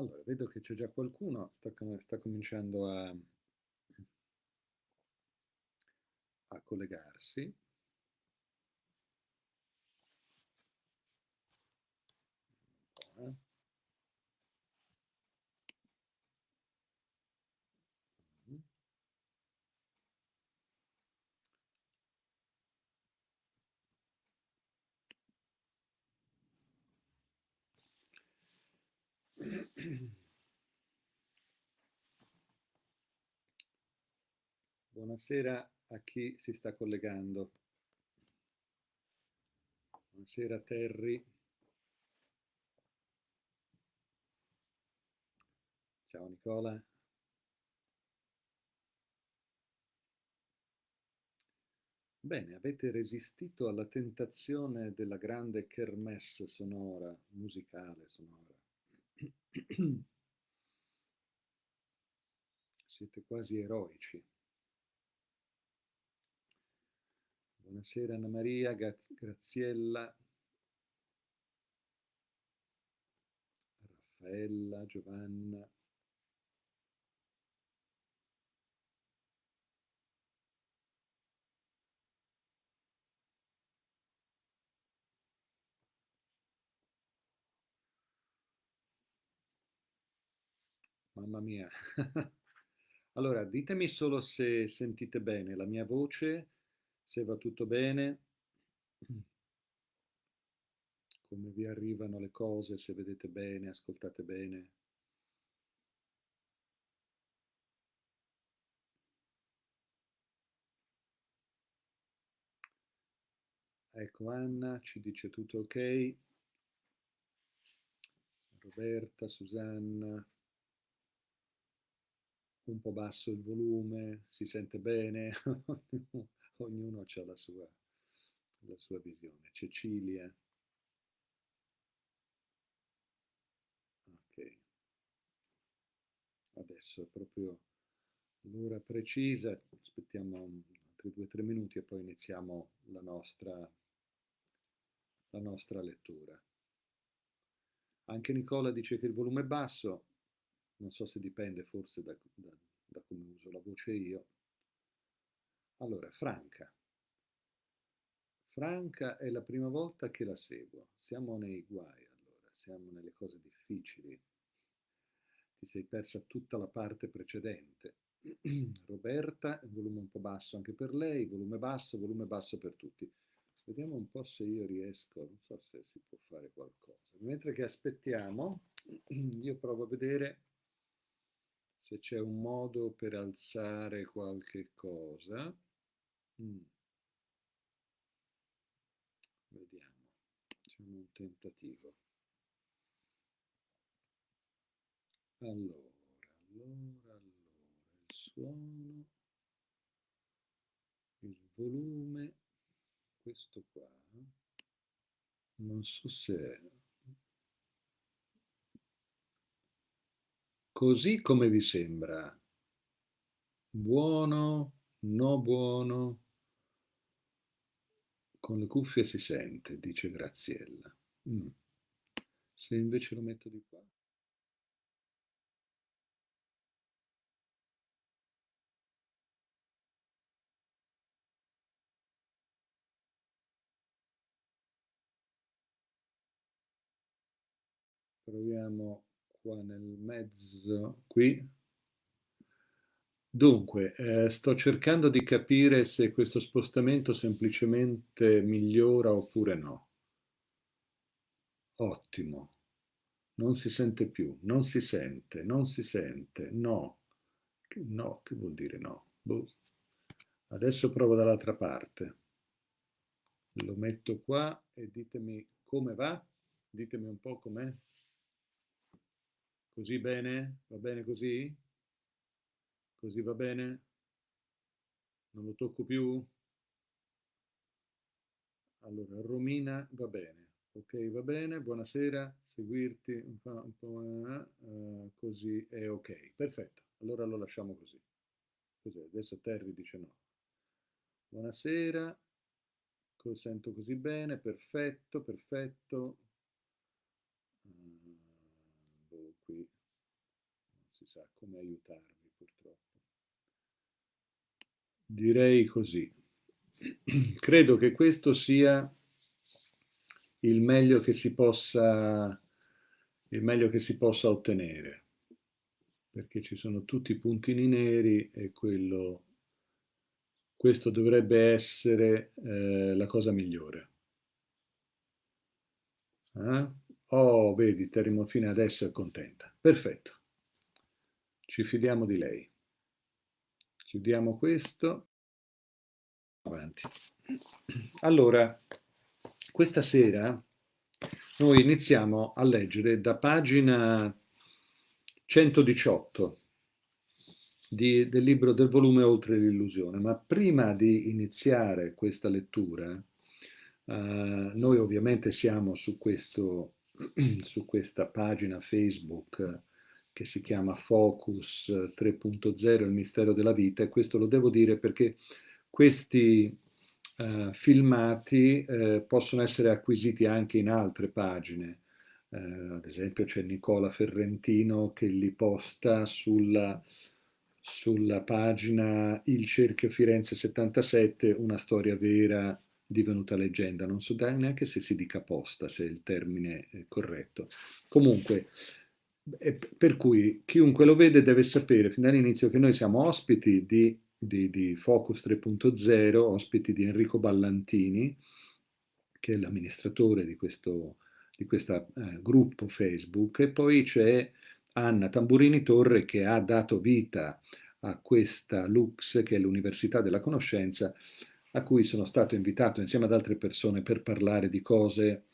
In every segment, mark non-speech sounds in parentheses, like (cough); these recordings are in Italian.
Allora, vedo che c'è già qualcuno, sta, com- sta cominciando a, a collegarsi. Buonasera a chi si sta collegando. Buonasera Terry. Ciao Nicola. Bene, avete resistito alla tentazione della grande kermesse sonora, musicale sonora. (clears throat) Siete quasi eroici. Buonasera Anna Maria, Graziella, Raffaella, Giovanna. Mamma mia. (laughs) Allora, ditemi solo se sentite bene la mia voce, se va tutto bene, (clears throat) come vi arrivano le cose, se vedete bene, ascoltate bene. Ecco, Anna ci dice tutto ok. Roberta, Susanna, un po' basso il volume, si sente bene, (laughs) ognuno ha la sua, la sua visione. Cecilia. Ok. Adesso è proprio l'ora precisa, aspettiamo altri due o tre minuti e poi iniziamo la nostra, la nostra lettura. Anche Nicola dice che il volume è basso, non so se dipende forse da, da, da come uso la voce io. Allora, Franca. Franca è la prima volta che la seguo. Siamo nei guai allora, siamo nelle cose difficili. Ti sei persa tutta la parte precedente. (clears throat) Roberta, volume un po' basso anche per lei, volume basso, volume basso per tutti. Vediamo un po' se io riesco, non so se si può fare qualcosa. Mentre che aspettiamo, (clears throat) io provo a vedere se c'è un modo per alzare qualche cosa. Mm. Vediamo, facciamo un tentativo. Allora, allora, allora, il suono, il volume, questo qua, non so se Così come vi sembra? Buono? No buono? Con le cuffie si sente, dice Graziella. Mm. Se invece lo metto di qua. Proviamo qua nel mezzo, qui. Dunque, eh, sto cercando di capire se questo spostamento semplicemente migliora oppure no. Ottimo. Non si sente più, non si sente, non si sente, no. No, che vuol dire no? Boh. Adesso provo dall'altra parte. Lo metto qua e ditemi come va. Ditemi un po' com'è. Così bene? Va bene così? Così va bene? Non lo tocco più? Allora, Romina va bene. Ok, va bene, buonasera, seguirti un po', uh, così è ok. Perfetto, allora lo lasciamo così. Cos'è? Adesso Terry dice no. Buonasera, sento così bene, perfetto, perfetto. Uh, boh, qui sa come aiutarvi purtroppo. Direi così. (clears throat) Credo che questo sia il meglio che si possa, il meglio che si possa ottenere, perché ci sono tutti i puntini neri e quello, questo dovrebbe essere eh, la cosa migliore. Eh? Oh, vedi, Terimo fine adesso è contenta. Perfetto. Ci fidiamo di lei. Chiudiamo questo. Avanti. Allora, questa sera noi iniziamo a leggere da pagina 118 di, del libro del volume Oltre l'illusione, ma prima di iniziare questa lettura, eh, noi ovviamente siamo su, questo, (clears throat) su questa pagina Facebook che si chiama Focus 3.0, il mistero della vita, e questo lo devo dire perché questi eh, filmati eh, possono essere acquisiti anche in altre pagine. Eh, ad esempio c'è Nicola Ferrentino che li posta sulla, sulla pagina Il Cerchio Firenze 77, una storia vera divenuta leggenda. Non so neanche se si dica posta, se il termine è corretto. Comunque, per cui chiunque lo vede deve sapere fin dall'inizio che noi siamo ospiti di di, di Focus 3.0, ospiti di Enrico Ballantini, che è l'amministratore di questo di questo eh, gruppo Facebook, e poi c'è Anna Tamburini Torre che ha dato vita a questa Lux, che è l'Università della Conoscenza, a cui sono stato invitato insieme ad altre persone per parlare di cose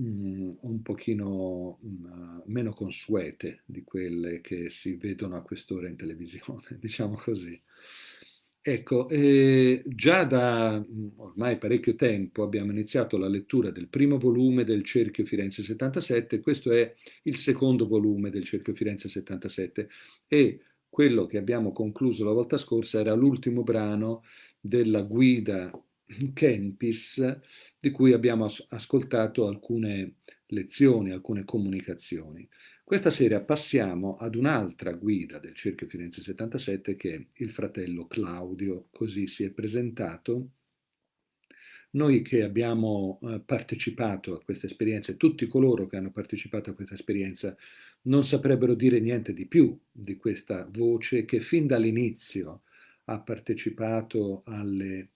mm, un pochino mm, meno consuete di quelle che si vedono a quest'ora in televisione, (laughs) diciamo così. Ecco, eh, già da mm, ormai parecchio tempo abbiamo iniziato la lettura del primo volume del Cerchio Firenze 77, questo è il secondo volume del Cerchio Firenze 77 e quello che abbiamo concluso la volta scorsa era l'ultimo brano della guida Kempis di cui abbiamo as ascoltato alcune lezioni, alcune comunicazioni. Questa sera passiamo ad un'altra guida del Cerchio Firenze 77 che è il fratello Claudio, così si è presentato. Noi che abbiamo eh, partecipato a questa esperienza, tutti coloro che hanno partecipato a questa esperienza non saprebbero dire niente di più di questa voce che fin dall'inizio ha partecipato alle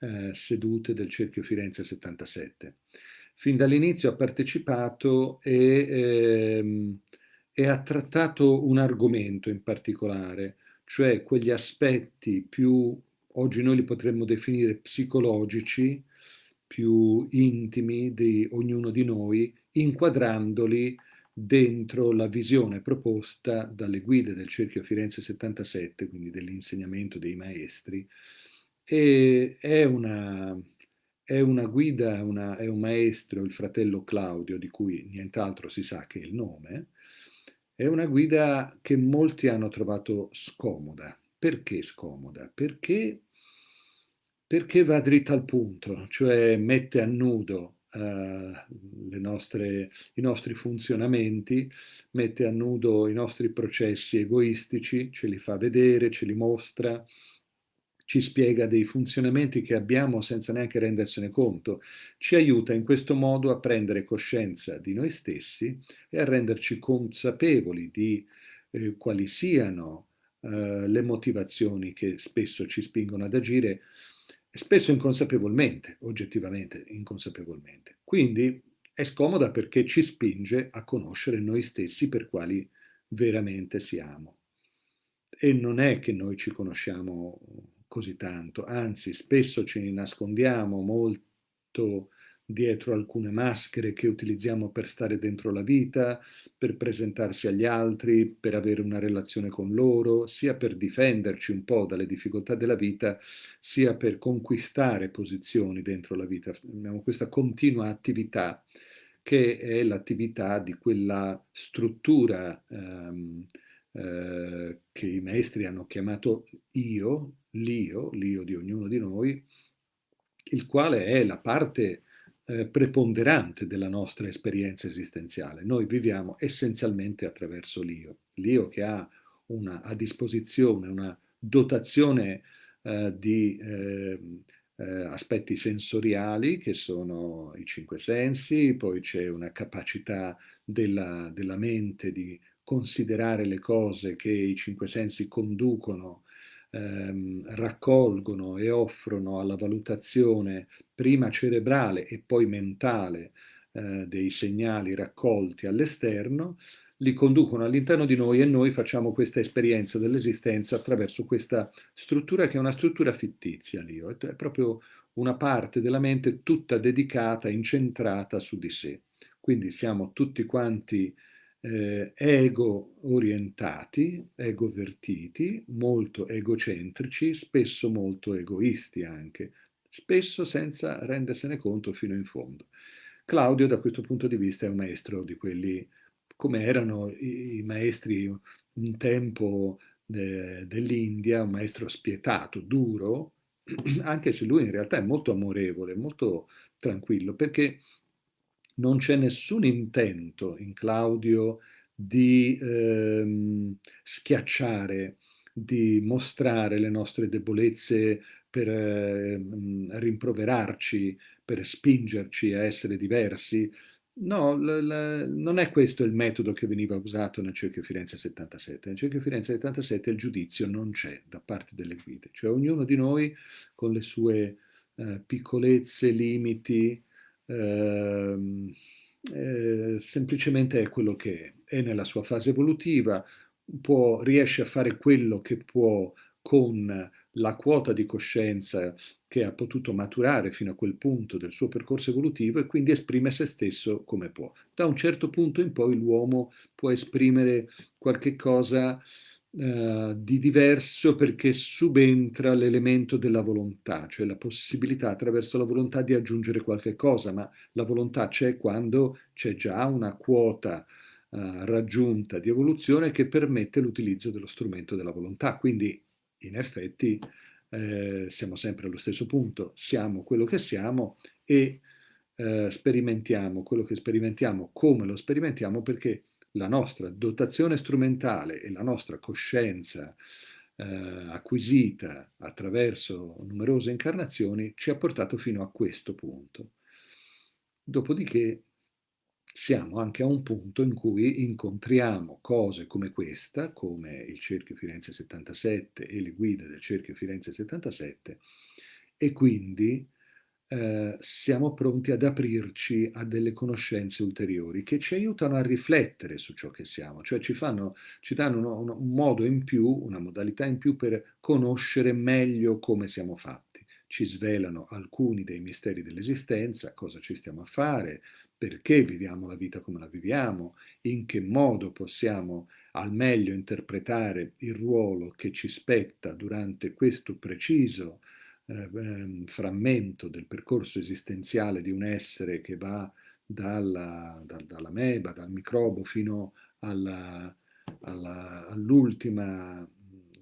eh, sedute del Cerchio Firenze 77 fin dall'inizio ha partecipato e, ehm, e ha trattato un argomento in particolare, cioè quegli aspetti più, oggi noi li potremmo definire psicologici, più intimi di ognuno di noi, inquadrandoli dentro la visione proposta dalle guide del Cerchio Firenze 77, quindi dell'insegnamento dei maestri, e è una, è una guida, una, è un maestro, il fratello Claudio, di cui nient'altro si sa che il nome, è una guida che molti hanno trovato scomoda. Perché scomoda? Perché, perché va dritta al punto, cioè mette a nudo Uh, nostre, i nostri funzionamenti, mette a nudo i nostri processi egoistici, ce li fa vedere, ce li mostra, ci spiega dei funzionamenti che abbiamo senza neanche rendersene conto, ci aiuta in questo modo a prendere coscienza di noi stessi e a renderci consapevoli di eh, quali siano eh, le motivazioni che spesso ci spingono ad agire, spesso inconsapevolmente, oggettivamente inconsapevolmente. Quindi è scomoda perché ci spinge a conoscere noi stessi per quali veramente siamo. E non è che noi ci conosciamo così tanto, anzi spesso ci nascondiamo molto dietro alcune maschere che utilizziamo per stare dentro la vita, per presentarsi agli altri, per avere una relazione con loro, sia per difenderci un po' dalle difficoltà della vita, sia per conquistare posizioni dentro la vita. Abbiamo questa continua attività che è l'attività di quella struttura ehm, eh, che i maestri hanno chiamato io, l'io, l'io di ognuno di noi, il quale è la parte eh, preponderante della nostra esperienza esistenziale. Noi viviamo essenzialmente attraverso l'io, l'io che ha una, a disposizione una dotazione eh, di eh, eh, aspetti sensoriali che sono i cinque sensi, poi c'è una capacità della, della mente di considerare le cose che i cinque sensi conducono ehm, raccolgono e offrono alla valutazione prima cerebrale e poi mentale eh, dei segnali raccolti all'esterno, li conducono all'interno di noi e noi facciamo questa esperienza dell'esistenza attraverso questa struttura che è una struttura fittizia, l'io, è proprio una parte della mente tutta dedicata, incentrata su di sé. Quindi siamo tutti quanti eh, ego orientati, ego vertiti, molto egocentrici, spesso molto egoisti anche, spesso senza rendersene conto fino in fondo. Claudio da questo punto di vista è un maestro di quelli come erano i, maestri un tempo de, dell'India, un maestro spietato, duro, (clears throat) anche se lui in realtà è molto amorevole, molto tranquillo, perché non c'è nessun intento in Claudio di ehm, schiacciare, di mostrare le nostre debolezze per eh, rimproverarci, per spingerci a essere diversi. No, non è questo il metodo che veniva usato nel Cerchio Firenze 77. Nel Cerchio Firenze 77 il giudizio non c'è da parte delle guide, cioè ognuno di noi con le sue eh, piccolezze, limiti, Ehm, eh, semplicemente è quello che è, è nella sua fase evolutiva, può, riesce a fare quello che può con la quota di coscienza che ha potuto maturare fino a quel punto del suo percorso evolutivo e quindi esprime se stesso come può. Da un certo punto in poi l'uomo può esprimere qualche cosa eh, di diverso perché subentra l'elemento della volontà, cioè la possibilità attraverso la volontà di aggiungere qualche cosa, ma la volontà c'è quando c'è già una quota eh, raggiunta di evoluzione che permette l'utilizzo dello strumento della volontà. Quindi, in effetti, eh, siamo sempre allo stesso punto, siamo quello che siamo e eh, sperimentiamo quello che sperimentiamo come lo sperimentiamo perché la nostra dotazione strumentale e la nostra coscienza eh, acquisita attraverso numerose incarnazioni ci ha portato fino a questo punto. Dopodiché siamo anche a un punto in cui incontriamo cose come questa, come il Cerchio Firenze 77 e le guide del Cerchio Firenze 77, e quindi eh, siamo pronti ad aprirci a delle conoscenze ulteriori che ci aiutano a riflettere su ciò che siamo, cioè ci, fanno, ci danno uno, un modo in più, una modalità in più per conoscere meglio come siamo fatti. Ci svelano alcuni dei misteri dell'esistenza, cosa ci stiamo a fare, perché viviamo la vita come la viviamo, in che modo possiamo al meglio interpretare il ruolo che ci spetta durante questo preciso eh, ehm, frammento del percorso esistenziale di un essere che va dalla, da, dalla meba, dal microbo fino all'ultima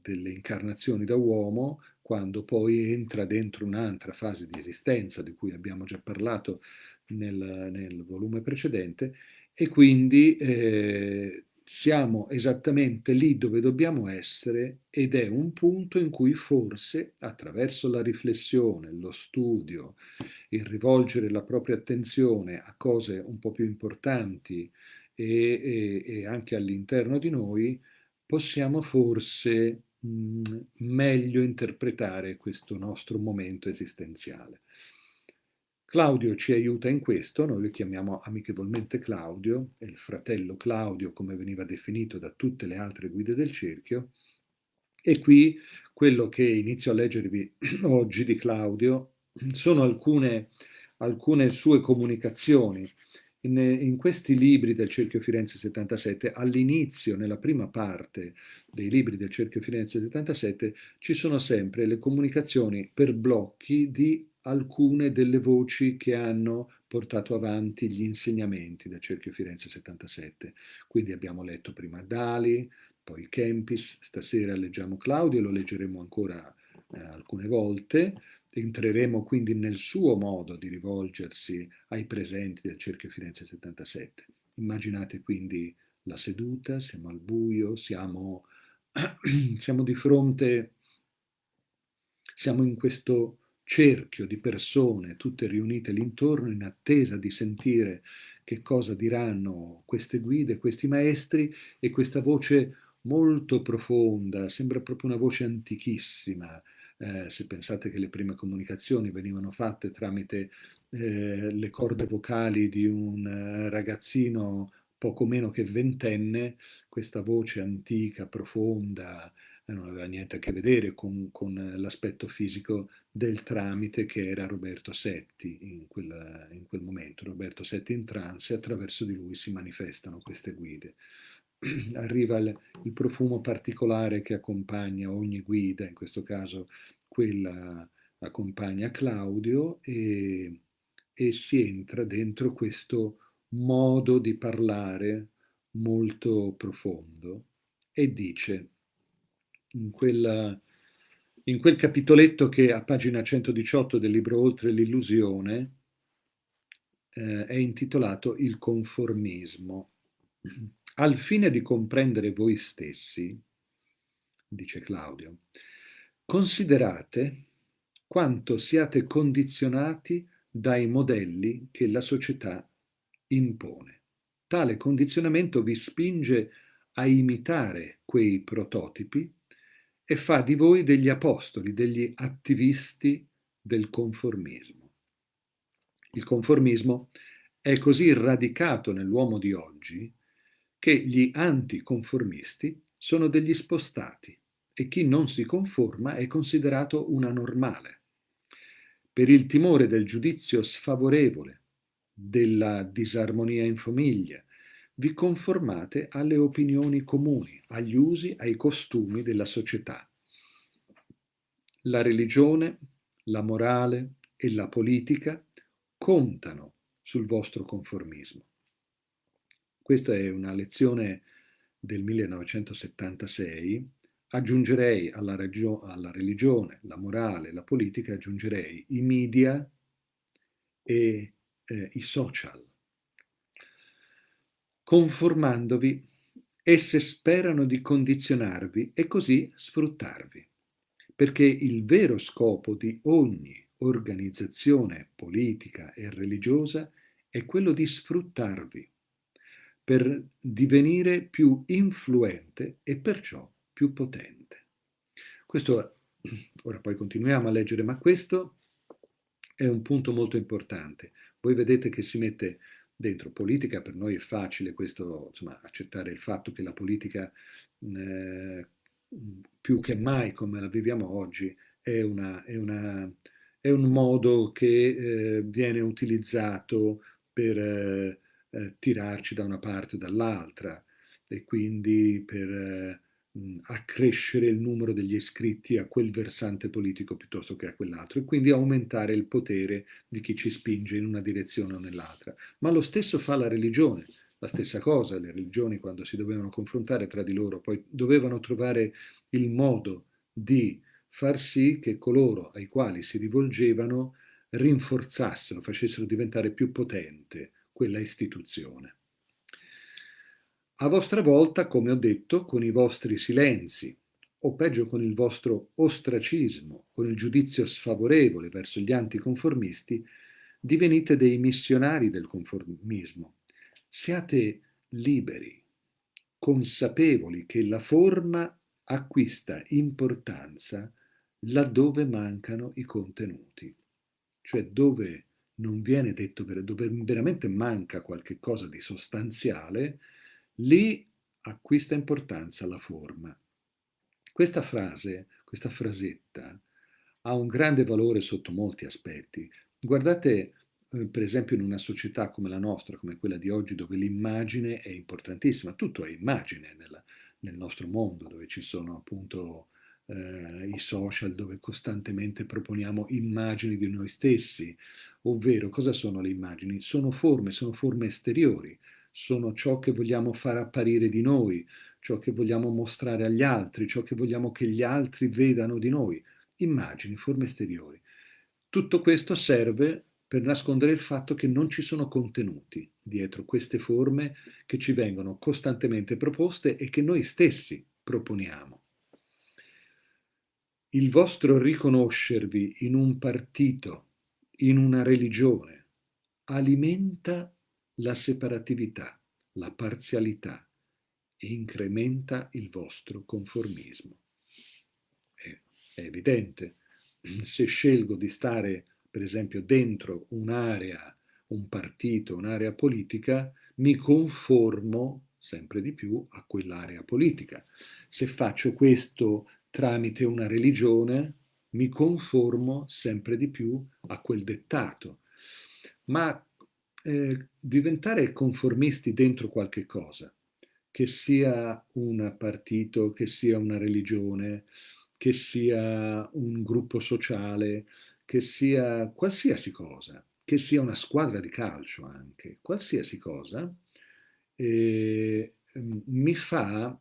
delle incarnazioni da uomo, quando poi entra dentro un'altra fase di esistenza di cui abbiamo già parlato nel, nel volume precedente, e quindi eh, siamo esattamente lì dove dobbiamo essere ed è un punto in cui forse attraverso la riflessione, lo studio, il rivolgere la propria attenzione a cose un po' più importanti e, e, e anche all'interno di noi, possiamo forse mh, meglio interpretare questo nostro momento esistenziale. Claudio ci aiuta in questo, noi lo chiamiamo amichevolmente Claudio, è il fratello Claudio come veniva definito da tutte le altre guide del cerchio, e qui quello che inizio a leggervi (clears throat) oggi di Claudio sono alcune, alcune sue comunicazioni. In, in, questi libri del Cerchio Firenze 77, all'inizio, nella prima parte dei libri del Cerchio Firenze 77, ci sono sempre le comunicazioni per blocchi di alcune delle voci che hanno portato avanti gli insegnamenti del Cerchio Firenze 77. Quindi abbiamo letto prima Dali, poi Kempis, stasera leggiamo Claudio, lo leggeremo ancora eh, alcune volte, entreremo quindi nel suo modo di rivolgersi ai presenti del Cerchio Firenze 77. Immaginate quindi la seduta, siamo al buio, siamo (clears throat) siamo di fronte, siamo in questo cerchio di persone tutte riunite l'intorno in attesa di sentire che cosa diranno queste guide, questi maestri e questa voce molto profonda, sembra proprio una voce antichissima, eh, se pensate che le prime comunicazioni venivano fatte tramite eh, le corde vocali di un eh, ragazzino poco meno che ventenne, questa voce antica, profonda, non aveva niente a che vedere con, con l'aspetto fisico del tramite che era Roberto Setti in quel, in quel momento. Roberto Setti in trance e attraverso di lui si manifestano queste guide. (clears throat) Arriva il, il profumo particolare che accompagna ogni guida, in questo caso quella accompagna Claudio e, e si entra dentro questo modo di parlare molto profondo e dice in, quella, in quel capitoletto che a pagina 118 del libro Oltre l'illusione eh, è intitolato Il conformismo. Al fine di comprendere voi stessi, dice Claudio, considerate quanto siate condizionati dai modelli che la società impone. Tale condizionamento vi spinge a imitare quei prototipi e fa di voi degli apostoli, degli attivisti del conformismo. Il conformismo è così radicato nell'uomo di oggi che gli anticonformisti sono degli spostati e chi non si conforma è considerato una normale. Per il timore del giudizio sfavorevole, della disarmonia in famiglia, vi conformate alle opinioni comuni, agli usi, ai costumi della società. La religione, la morale e la politica contano sul vostro conformismo. Questa è una lezione del 1976. Aggiungerei alla, alla religione, la morale, la politica, aggiungerei i media e eh, i social conformandovi, esse sperano di condizionarvi e così sfruttarvi, perché il vero scopo di ogni organizzazione politica e religiosa è quello di sfruttarvi per divenire più influente e perciò più potente. Questo, ora poi continuiamo a leggere, ma questo è un punto molto importante. Voi vedete che si mette dentro politica, per noi è facile questo, insomma, accettare il fatto che la politica eh, più che mai come la viviamo oggi è, una, è, una, è un modo che eh, viene utilizzato per eh, eh tirarci da una parte o dall'altra. E quindi per eh, accrescere il numero degli iscritti a quel versante politico piuttosto che a quell'altro e quindi aumentare il potere di chi ci spinge in una direzione o nell'altra. Ma lo stesso fa la religione, la stessa cosa, le religioni quando si dovevano confrontare tra di loro, poi dovevano trovare il modo di far sì che coloro ai quali si rivolgevano rinforzassero, facessero diventare più potente quella istituzione. A vostra volta, come ho detto, con i vostri silenzi, o peggio con il vostro ostracismo, con il giudizio sfavorevole verso gli anticonformisti, divenite dei missionari del conformismo. Siate liberi, consapevoli che la forma acquista importanza laddove mancano i contenuti, cioè dove non viene detto, dove veramente manca qualche cosa di sostanziale, Lì acquista importanza la forma. Questa frase, questa frasetta, ha un grande valore sotto molti aspetti. Guardate, eh, per esempio, in una società come la nostra, come quella di oggi, dove l'immagine è importantissima, tutto è immagine nella, nel nostro mondo, dove ci sono appunto eh, i social, dove costantemente proponiamo immagini di noi stessi, ovvero cosa sono le immagini? Sono forme, sono forme esteriori, sono ciò che vogliamo far apparire di noi, ciò che vogliamo mostrare agli altri, ciò che vogliamo che gli altri vedano di noi, immagini, forme esteriori. Tutto questo serve per nascondere il fatto che non ci sono contenuti dietro queste forme che ci vengono costantemente proposte e che noi stessi proponiamo. il vostro riconoscervi in un partito, in una religione, alimenta la separatività, la parzialità e incrementa il vostro conformismo. È, è evidente, se scelgo di stare, per esempio, dentro un'area, un partito, un'area politica, mi conformo sempre di più a quell'area politica. Se faccio questo tramite una religione, mi conformo sempre di più a quel dettato. Ma eh, diventare conformisti dentro qualche cosa, che sia un partito, che sia una religione, che sia un gruppo sociale, che sia qualsiasi cosa, che sia una squadra di calcio anche, qualsiasi cosa, eh, mi fa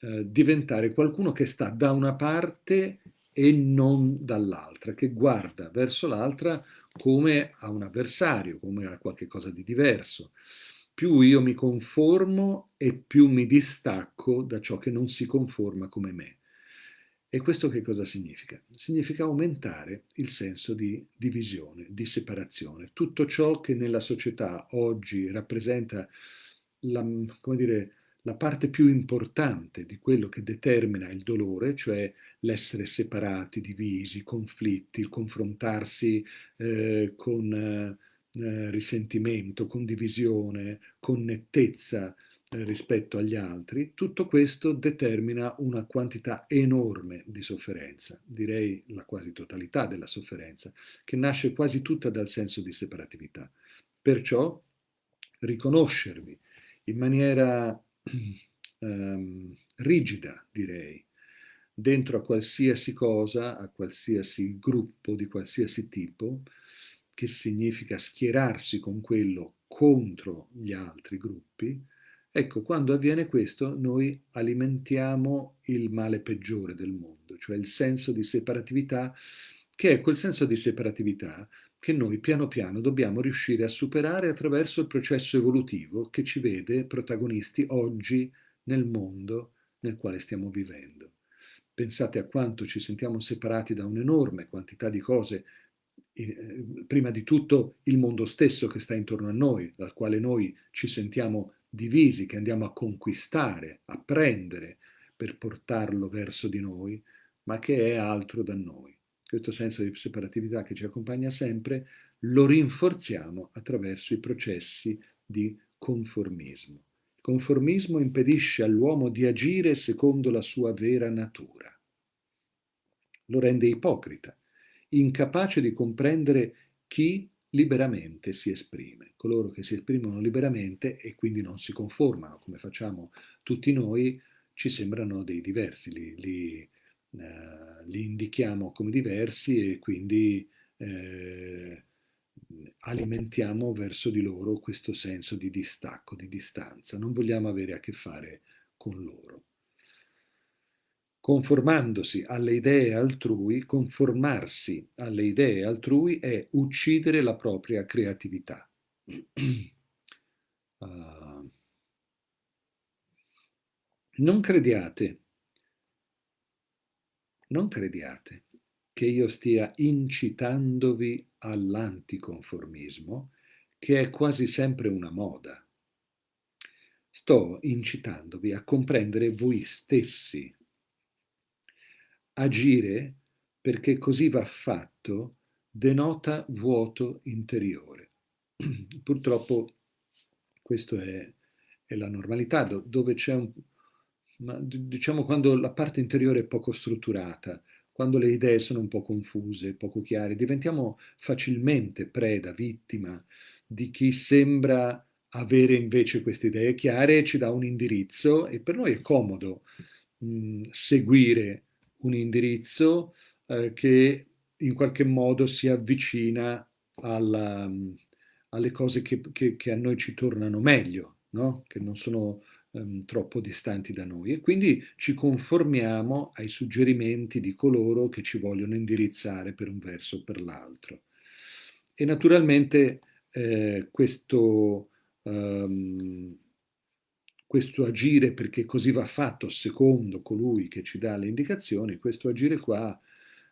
eh, diventare qualcuno che sta da una parte e non dall'altra, che guarda verso l'altra come a un avversario, come a qualcosa di diverso. Più io mi conformo e più mi distacco da ciò che non si conforma come me. E questo che cosa significa? Significa aumentare il senso di divisione, di separazione. Tutto ciò che nella società oggi rappresenta la, come dire, la parte più importante di quello che determina il dolore, cioè l'essere separati, divisi, conflitti, il confrontarsi eh, con eh, risentimento, con divisione, con nettezza eh, rispetto agli altri, tutto questo determina una quantità enorme di sofferenza, direi la quasi totalità della sofferenza, che nasce quasi tutta dal senso di separatività. Perciò riconoscervi in maniera um, (clears throat) rigida, direi, dentro a qualsiasi cosa, a qualsiasi gruppo di qualsiasi tipo, che significa schierarsi con quello contro gli altri gruppi, ecco, quando avviene questo noi alimentiamo il male peggiore del mondo, cioè il senso di separatività, che è quel senso di separatività che noi piano piano dobbiamo riuscire a superare attraverso il processo evolutivo che ci vede protagonisti oggi nel mondo nel quale stiamo vivendo. Pensate a quanto ci sentiamo separati da un'enorme quantità di cose, eh, prima di tutto il mondo stesso che sta intorno a noi, dal quale noi ci sentiamo divisi, che andiamo a conquistare, a prendere per portarlo verso di noi, ma che è altro da noi questo senso di separatività che ci accompagna sempre, lo rinforziamo attraverso i processi di conformismo. Il conformismo impedisce all'uomo di agire secondo la sua vera natura. Lo rende ipocrita, incapace di comprendere chi liberamente si esprime. Coloro che si esprimono liberamente e quindi non si conformano, come facciamo tutti noi, ci sembrano dei diversi, li, li eh, li indichiamo come diversi e quindi eh, alimentiamo verso di loro questo senso di distacco, di distanza. Non vogliamo avere a che fare con loro. Conformandosi alle idee altrui, conformarsi alle idee altrui è uccidere la propria creatività. uh, (clears throat) non crediate non crediate che io stia incitandovi all'anticonformismo, che è quasi sempre una moda. Sto incitandovi a comprendere voi stessi. Agire perché così va fatto denota vuoto interiore. (clears throat) Purtroppo questo è, è la normalità, dove c'è un, ma diciamo quando la parte interiore è poco strutturata, quando le idee sono un po' confuse, poco chiare, diventiamo facilmente preda, vittima di chi sembra avere invece queste idee chiare e ci dà un indirizzo e per noi è comodo mh, seguire un indirizzo eh, che in qualche modo si avvicina alla, alle cose che, che, che, a noi ci tornano meglio, no? che non sono um, troppo distanti da noi e quindi ci conformiamo ai suggerimenti di coloro che ci vogliono indirizzare per un verso o per l'altro. E naturalmente eh, questo, um, questo agire perché così va fatto secondo colui che ci dà le indicazioni, questo agire qua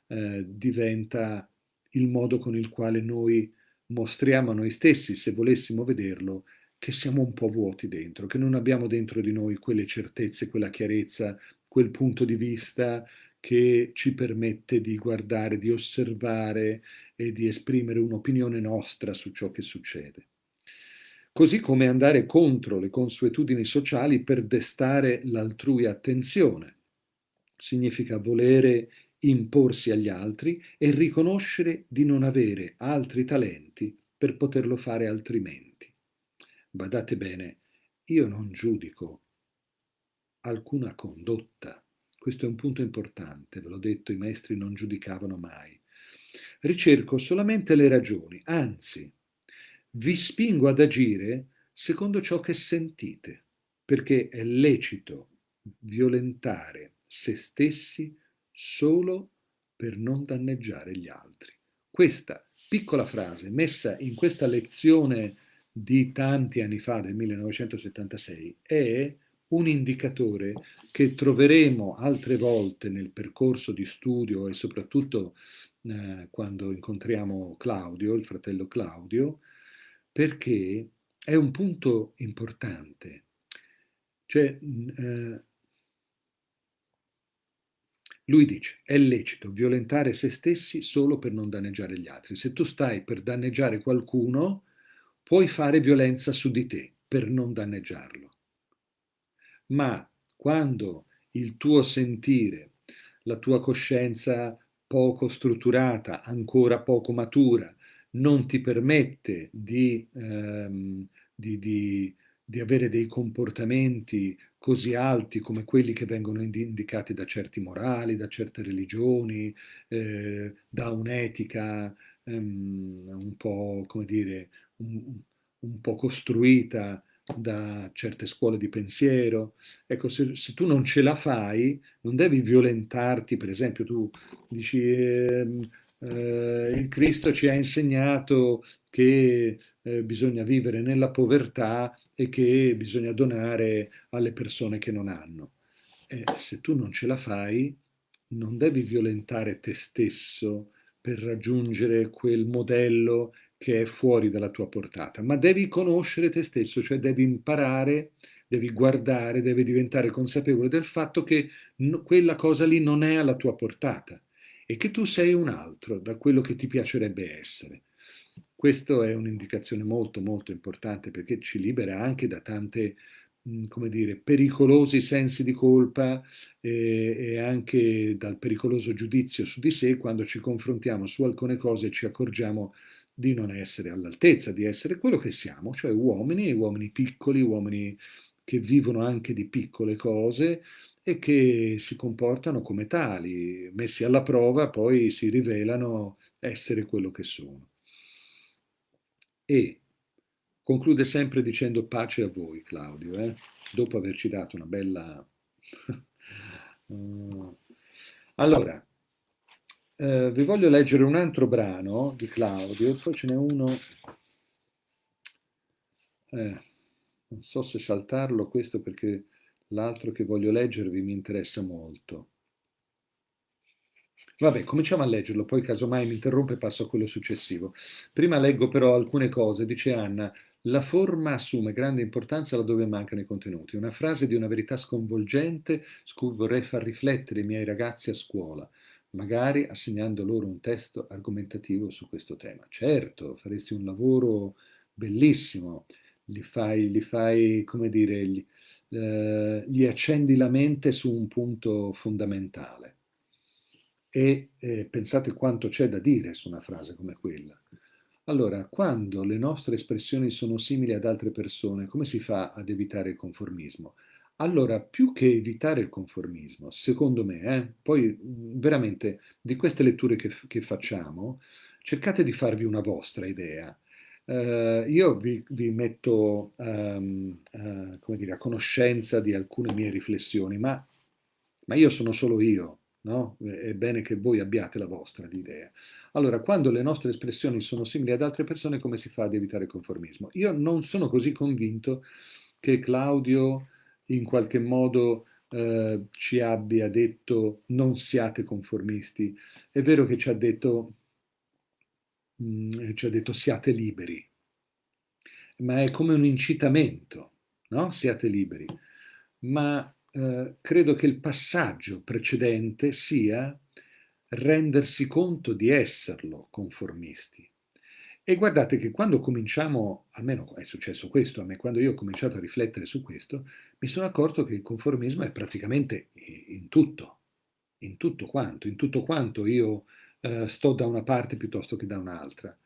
eh, diventa il modo con il quale noi mostriamo a noi stessi, se volessimo vederlo, che siamo un po' vuoti dentro, che non abbiamo dentro di noi quelle certezze, quella chiarezza, quel punto di vista che ci permette di guardare, di osservare e di esprimere un'opinione nostra su ciò che succede. Così come andare contro le consuetudini sociali per destare l'altrui attenzione. Significa volere imporsi agli altri e riconoscere di non avere altri talenti per poterlo fare altrimenti. Badate bene, io non giudico alcuna condotta. Questo è un punto importante, ve l'ho detto, i maestri non giudicavano mai. Ricerco solamente le ragioni, anzi, vi spingo ad agire secondo ciò che sentite, perché è lecito violentare se stessi solo per non danneggiare gli altri. Questa piccola frase messa in questa lezione di tanti anni fa, del 1976, è un indicatore che troveremo altre volte nel percorso di studio e soprattutto eh, quando incontriamo Claudio, il fratello Claudio, perché è un punto importante. Cioè, eh, lui dice, è lecito violentare se stessi solo per non danneggiare gli altri. Se tu stai per danneggiare qualcuno, puoi fare violenza su di te per non danneggiarlo. Ma quando il tuo sentire, la tua coscienza poco strutturata, ancora poco matura, non ti permette di, ehm, di, di, di avere dei comportamenti così alti come quelli che vengono indicati da certi morali, da certe religioni, eh, da un'etica um, un po', come dire, un, un, po' costruita da certe scuole di pensiero. Ecco, se, se, tu non ce la fai, non devi violentarti, per esempio tu dici... Eh, eh, il Cristo ci ha insegnato che eh, bisogna vivere nella povertà e che bisogna donare alle persone che non hanno. Se tu non ce la fai, non devi violentare te stesso per raggiungere quel modello che è fuori dalla tua portata, ma devi conoscere te stesso, cioè devi imparare, devi guardare, devi diventare consapevole del fatto che quella cosa lì non è alla tua portata e che tu sei un altro da quello che ti piacerebbe essere. Questa è un'indicazione molto molto importante perché ci libera anche da tante come dire, pericolosi sensi di colpa e, e, anche dal pericoloso giudizio su di sé quando ci confrontiamo su alcune cose e ci accorgiamo di non essere all'altezza, di essere quello che siamo, cioè uomini, uomini piccoli, uomini che vivono anche di piccole cose e che si comportano come tali, messi alla prova poi si rivelano essere quello che sono e conclude sempre dicendo pace a voi Claudio, eh? dopo averci dato una bella... uh... (laughs) Allora, eh, vi voglio leggere un altro brano di Claudio, poi ce n'è uno... Eh, non so se saltarlo questo perché l'altro che voglio leggervi mi interessa molto. Vabbè, cominciamo a leggerlo, poi casomai mi interrompe e passo a quello successivo. Prima leggo però alcune cose, dice Anna, la forma assume grande importanza laddove mancano i contenuti. Una frase di una verità sconvolgente su cui vorrei far riflettere i miei ragazzi a scuola, magari assegnando loro un testo argomentativo su questo tema. Certo, faresti un lavoro bellissimo, li fai, li fai come dire, gli, eh, gli accendi la mente su un punto fondamentale e eh, pensate quanto c'è da dire su una frase come quella. Allora, quando le nostre espressioni sono simili ad altre persone, come si fa ad evitare il conformismo? Allora, più che evitare il conformismo, secondo me, eh, poi veramente di queste letture che, che, facciamo, cercate di farvi una vostra idea. Uh, io vi, vi metto um, uh, come dire, a conoscenza di alcune mie riflessioni, ma, ma io sono solo io, no? È bene che voi abbiate la vostra idea. Allora, quando le nostre espressioni sono simili ad altre persone, come si fa ad evitare il conformismo? Io non sono così convinto che Claudio in qualche modo eh, ci abbia detto non siate conformisti, è vero che ci ha detto, mh, mm, ci ha detto siate liberi, ma è come un incitamento, no? Siate liberi. Ma eh, credo che il passaggio precedente sia rendersi conto di esserlo conformisti. E guardate che quando cominciamo, almeno è successo questo a me, quando io ho cominciato a riflettere su questo, mi sono accorto che il conformismo è praticamente in tutto, in tutto quanto, in tutto quanto io eh, sto da una parte piuttosto che da un'altra,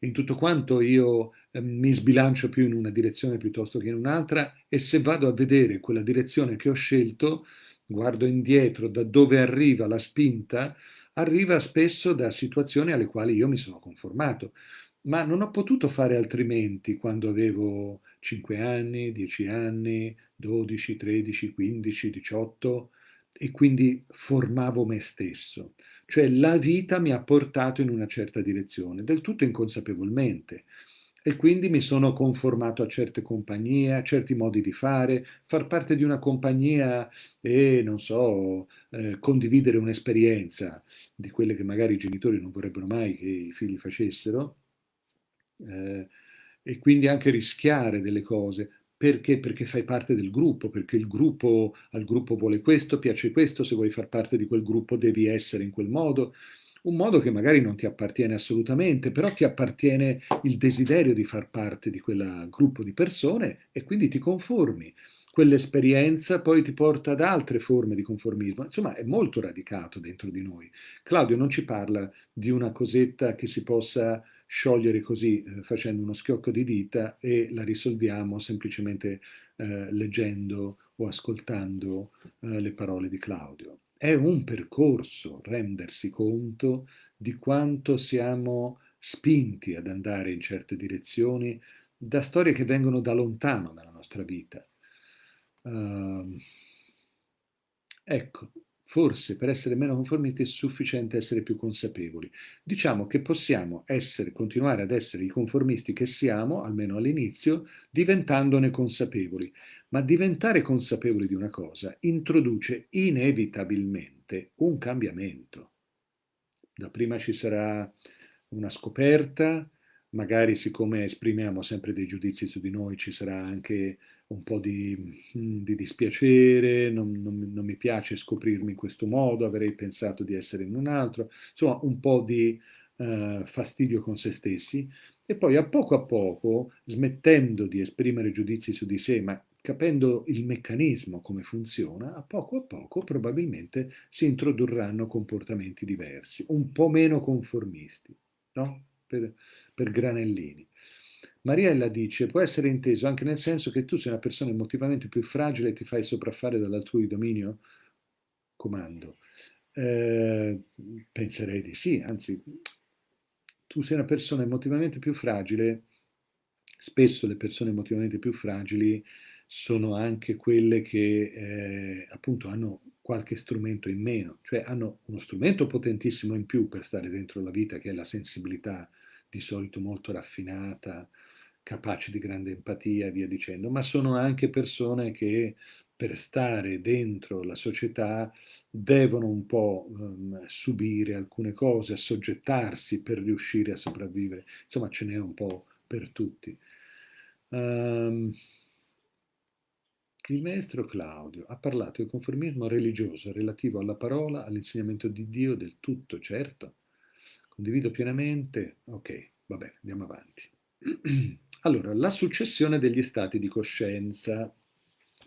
in tutto quanto io eh, mi sbilancio più in una direzione piuttosto che in un'altra e se vado a vedere quella direzione che ho scelto, guardo indietro da dove arriva la spinta, arriva spesso da situazioni alle quali io mi sono conformato ma non ho potuto fare altrimenti quando avevo 5 anni, 10 anni, 12, 13, 15, 18 e quindi formavo me stesso. Cioè la vita mi ha portato in una certa direzione, del tutto inconsapevolmente. E quindi mi sono conformato a certe compagnie, a certi modi di fare, far parte di una compagnia e, non so, eh, condividere un'esperienza di quelle che magari i genitori non vorrebbero mai che i figli facessero, eh, e quindi anche rischiare delle cose. Perché? Perché fai parte del gruppo, perché il gruppo al gruppo vuole questo, piace questo, se vuoi far parte di quel gruppo devi essere in quel modo. Un modo che magari non ti appartiene assolutamente, però ti appartiene il desiderio di far parte di quel gruppo di persone e quindi ti conformi. Quell'esperienza poi ti porta ad altre forme di conformismo. Insomma, è molto radicato dentro di noi. Claudio non ci parla di una cosetta che si possa sciogliere così eh, facendo uno schiocco di dita e la risolviamo semplicemente eh, leggendo o ascoltando eh, le parole di Claudio. È un percorso rendersi conto di quanto siamo spinti ad andare in certe direzioni da storie che vengono da lontano nella nostra vita. Uh, ecco, Forse per essere meno conformisti è sufficiente essere più consapevoli. Diciamo che possiamo essere, continuare ad essere i conformisti che siamo, almeno all'inizio, diventandone consapevoli. Ma diventare consapevoli di una cosa introduce inevitabilmente un cambiamento. Da prima ci sarà una scoperta, magari siccome esprimiamo sempre dei giudizi su di noi ci sarà anche un po' di, mm, di dispiacere, non, non, non, mi piace scoprirmi in questo modo, avrei pensato di essere in un altro, insomma un po' di uh, fastidio con se stessi e poi a poco a poco, smettendo di esprimere giudizi su di sé, ma capendo il meccanismo, come funziona, a poco a poco probabilmente si introdurranno comportamenti diversi, un po' meno conformisti, no? per, per granellini. Mariella dice, può essere inteso anche nel senso che tu sei una persona emotivamente più fragile e ti fai sopraffare dall'altrui dominio? Comando. Eh, penserei di sì, anzi, tu sei una persona emotivamente più fragile, spesso le persone emotivamente più fragili sono anche quelle che eh, appunto hanno qualche strumento in meno, cioè hanno uno strumento potentissimo in più per stare dentro la vita, che è la sensibilità di solito molto raffinata, capaci di grande empatia e via dicendo, ma sono anche persone che per stare dentro la società devono un po' um, subire alcune cose, assoggettarsi per riuscire a sopravvivere. Insomma, ce n'è un po' per tutti. Um, il maestro Claudio ha parlato di conformismo religioso relativo alla parola, all'insegnamento di Dio del tutto, certo. Condivido pienamente. Ok, vabbè, andiamo avanti. (clears throat) Allora, la successione degli stati di coscienza,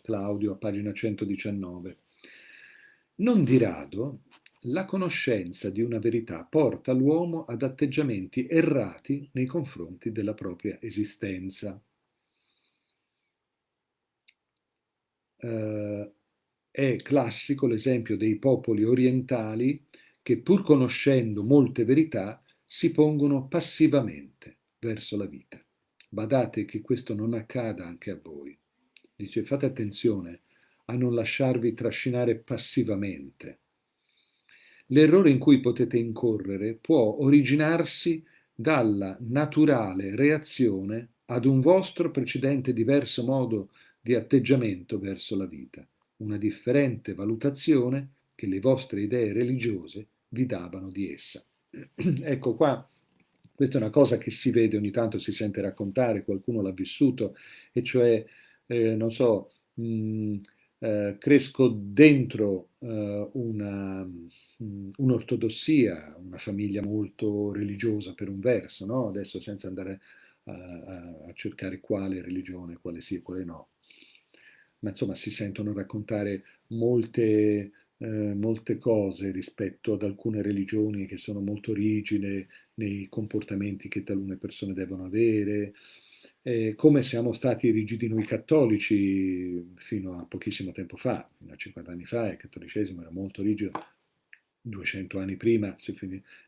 Claudio a pagina 119. Non di rado la conoscenza di una verità porta l'uomo ad atteggiamenti errati nei confronti della propria esistenza. Eh, è classico l'esempio dei popoli orientali che pur conoscendo molte verità si pongono passivamente verso la vita. Badate che questo non accada anche a voi. Dice fate attenzione a non lasciarvi trascinare passivamente. L'errore in cui potete incorrere può originarsi dalla naturale reazione ad un vostro precedente diverso modo di atteggiamento verso la vita, una differente valutazione che le vostre idee religiose vi davano di essa. (clears throat) ecco qua, questa è una cosa che si vede ogni tanto, si sente raccontare, qualcuno l'ha vissuto, e cioè, eh, non so, mh, mm, eh, cresco dentro eh, mm, un'ortodossia, una famiglia molto religiosa per un verso, no? adesso senza andare a, a, cercare quale religione, quale sì e quale no, ma insomma si sentono raccontare molte, eh, molte cose rispetto ad alcune religioni che sono molto rigide nei comportamenti che talune persone devono avere, eh, come siamo stati rigidi noi cattolici fino a pochissimo tempo fa, fino a 50 anni fa il cattolicesimo era molto rigido, 200 anni prima,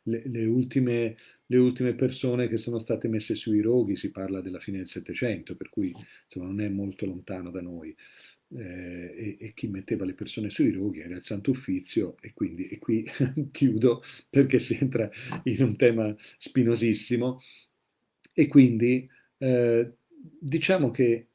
le, le, ultime, le, ultime, persone che sono state messe sui roghi, si parla della fine del Settecento, per cui insomma, non è molto lontano da noi. Eh, e, e, chi metteva le persone sui roghi era il Santo Uffizio e quindi e qui (laughs) chiudo perché si entra in un tema spinosissimo e quindi eh, diciamo che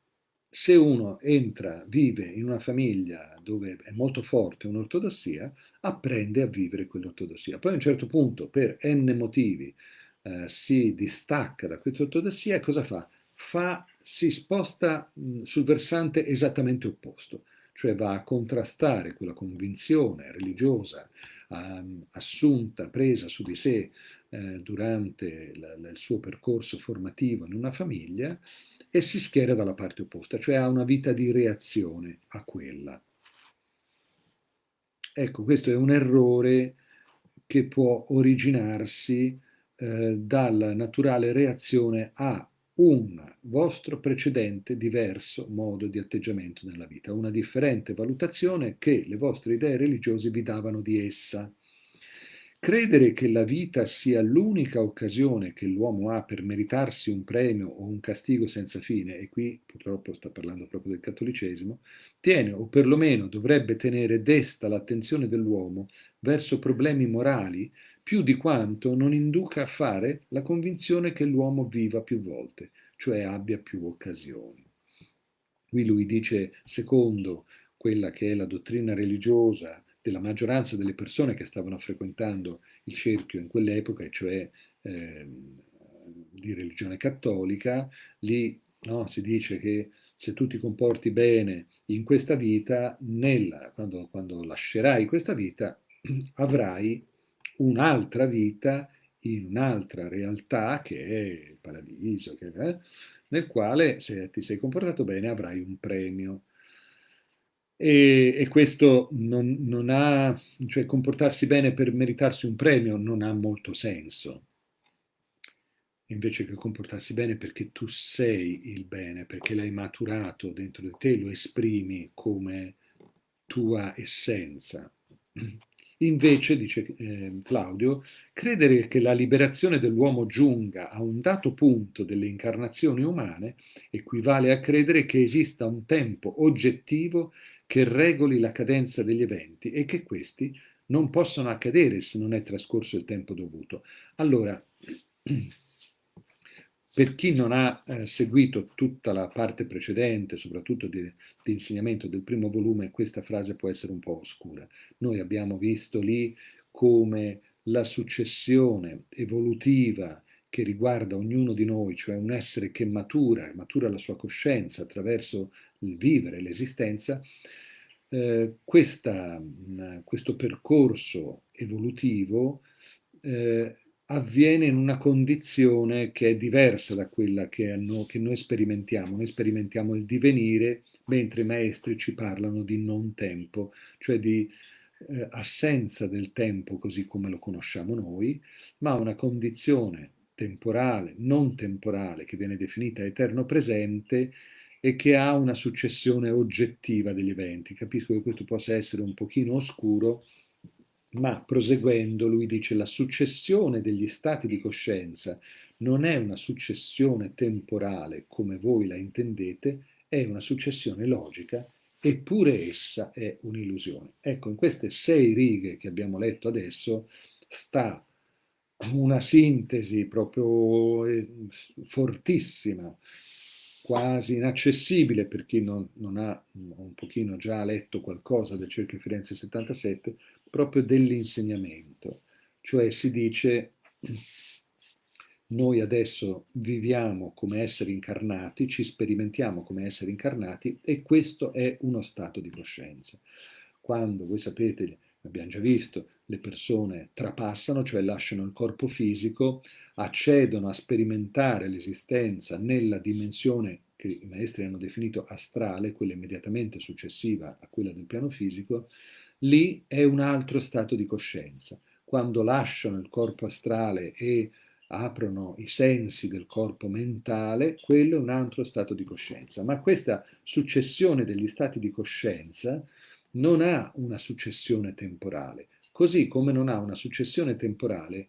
se uno entra, vive in una famiglia dove è molto forte un'ortodossia, apprende a vivere quell'ortodossia. Poi a un certo punto, per n motivi, eh, si distacca da questa ortodossia e cosa fa? fa si sposta mh, sul versante esattamente opposto, cioè va a contrastare quella convinzione religiosa um, assunta, presa su di sé eh, durante il suo percorso formativo in una famiglia e si schiera dalla parte opposta, cioè ha una vita di reazione a quella. Ecco, questo è un errore che può originarsi eh, dalla naturale reazione a un vostro precedente diverso modo di atteggiamento nella vita, una differente valutazione che le vostre idee religiose vi davano di essa. Credere che la vita sia l'unica occasione che l'uomo ha per meritarsi un premio o un castigo senza fine, e qui purtroppo sto parlando proprio del cattolicesimo, tiene o perlomeno dovrebbe tenere desta l'attenzione dell'uomo verso problemi morali più di quanto non induca a fare la convinzione che l'uomo viva più volte, cioè abbia più occasioni. Qui lui dice, secondo quella che è la dottrina religiosa della maggioranza delle persone che stavano frequentando il cerchio in quell'epoca, cioè eh, di religione cattolica, lì no, si dice che se tu ti comporti bene in questa vita, nella, quando, quando lascerai questa vita, (clears throat) avrai un'altra vita in un'altra realtà che è il paradiso, che, eh, nel quale se ti sei comportato bene avrai un premio. E, e questo non, non, ha, cioè comportarsi bene per meritarsi un premio non ha molto senso, invece che comportarsi bene perché tu sei il bene, perché l'hai maturato dentro di te, lo esprimi come tua essenza. Invece, dice eh, Claudio, credere che la liberazione dell'uomo giunga a un dato punto delle incarnazioni umane equivale a credere che esista un tempo oggettivo che regoli la cadenza degli eventi e che questi non possono accadere se non è trascorso il tempo dovuto. Allora, (clears throat) per chi non ha eh, seguito tutta la parte precedente, soprattutto di, di, insegnamento del primo volume, questa frase può essere un po' oscura. Noi abbiamo visto lì come la successione evolutiva che riguarda ognuno di noi, cioè un essere che matura, matura la sua coscienza attraverso il vivere, l'esistenza, eh, questa, mh, questo percorso evolutivo eh, avviene in una condizione che è diversa da quella che, no, che, noi sperimentiamo. Noi sperimentiamo il divenire, mentre i maestri ci parlano di non tempo, cioè di eh, assenza del tempo così come lo conosciamo noi, ma una condizione temporale, non temporale, che viene definita eterno presente, e che ha una successione oggettiva degli eventi. Capisco che questo possa essere un pochino oscuro, ma proseguendo lui dice la successione degli stati di coscienza non è una successione temporale come voi la intendete, è una successione logica eppure essa è un'illusione. Ecco, in queste sei righe che abbiamo letto adesso sta una sintesi proprio eh, fortissima quasi inaccessibile per chi non, non, ha un pochino già letto qualcosa del Cerchio Firenze 77, proprio dell'insegnamento. Cioè si dice, noi adesso viviamo come esseri incarnati, ci sperimentiamo come esseri incarnati e questo è uno stato di coscienza. Quando, voi sapete, abbiamo già visto, le persone trapassano, cioè lasciano il corpo fisico, accedono a sperimentare l'esistenza nella dimensione che i maestri hanno definito astrale, quella immediatamente successiva a quella del piano fisico, lì è un altro stato di coscienza. Quando lasciano il corpo astrale e aprono i sensi del corpo mentale, quello è un altro stato di coscienza. Ma questa successione degli stati di coscienza non ha una successione temporale, così come non ha una successione temporale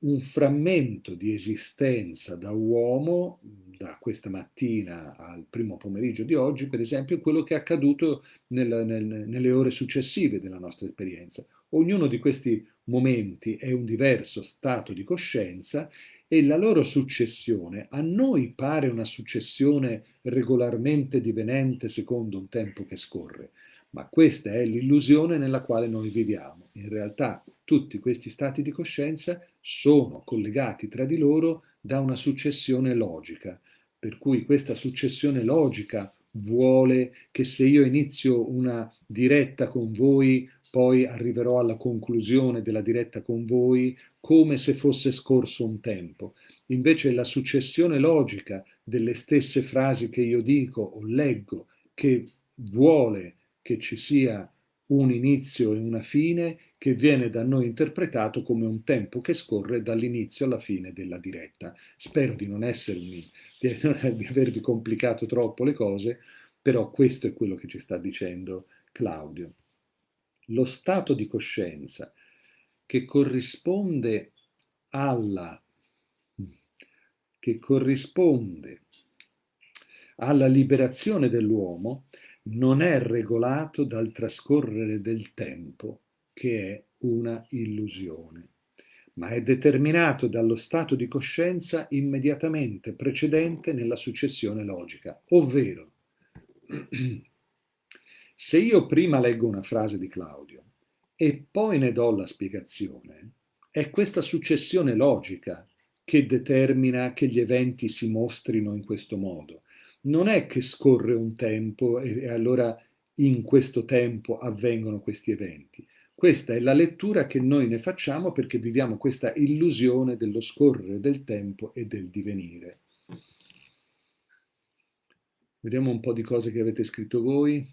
un frammento di esistenza da uomo, da questa mattina al primo pomeriggio di oggi, per esempio, è quello che è accaduto nel, nel, nelle ore successive della nostra esperienza. Ognuno di questi momenti è un diverso stato di coscienza e la loro successione a noi pare una successione regolarmente divenente secondo un tempo che scorre, ma questa è l'illusione nella quale noi viviamo. In realtà tutti questi stati di coscienza sono collegati tra di loro da una successione logica, per cui questa successione logica vuole che se io inizio una diretta con voi, poi arriverò alla conclusione della diretta con voi come se fosse scorso un tempo. Invece la successione logica delle stesse frasi che io dico o leggo, che vuole che ci sia un inizio e una fine che viene da noi interpretato come un tempo che scorre dall'inizio alla fine della diretta. Spero di non essermi, di, (laughs) di avervi complicato troppo le cose, però questo è quello che ci sta dicendo Claudio. Lo stato di coscienza che corrisponde alla che corrisponde alla liberazione dell'uomo non è regolato dal trascorrere del tempo, che è una illusione, ma è determinato dallo stato di coscienza immediatamente precedente nella successione logica, ovvero (clears throat) se io prima leggo una frase di Claudio e poi ne do la spiegazione, è questa successione logica che determina che gli eventi si mostrino in questo modo non è che scorre un tempo e, e allora in questo tempo avvengono questi eventi. Questa è la lettura che noi ne facciamo perché viviamo questa illusione dello scorrere del tempo e del divenire. Vediamo un po' di cose che avete scritto voi.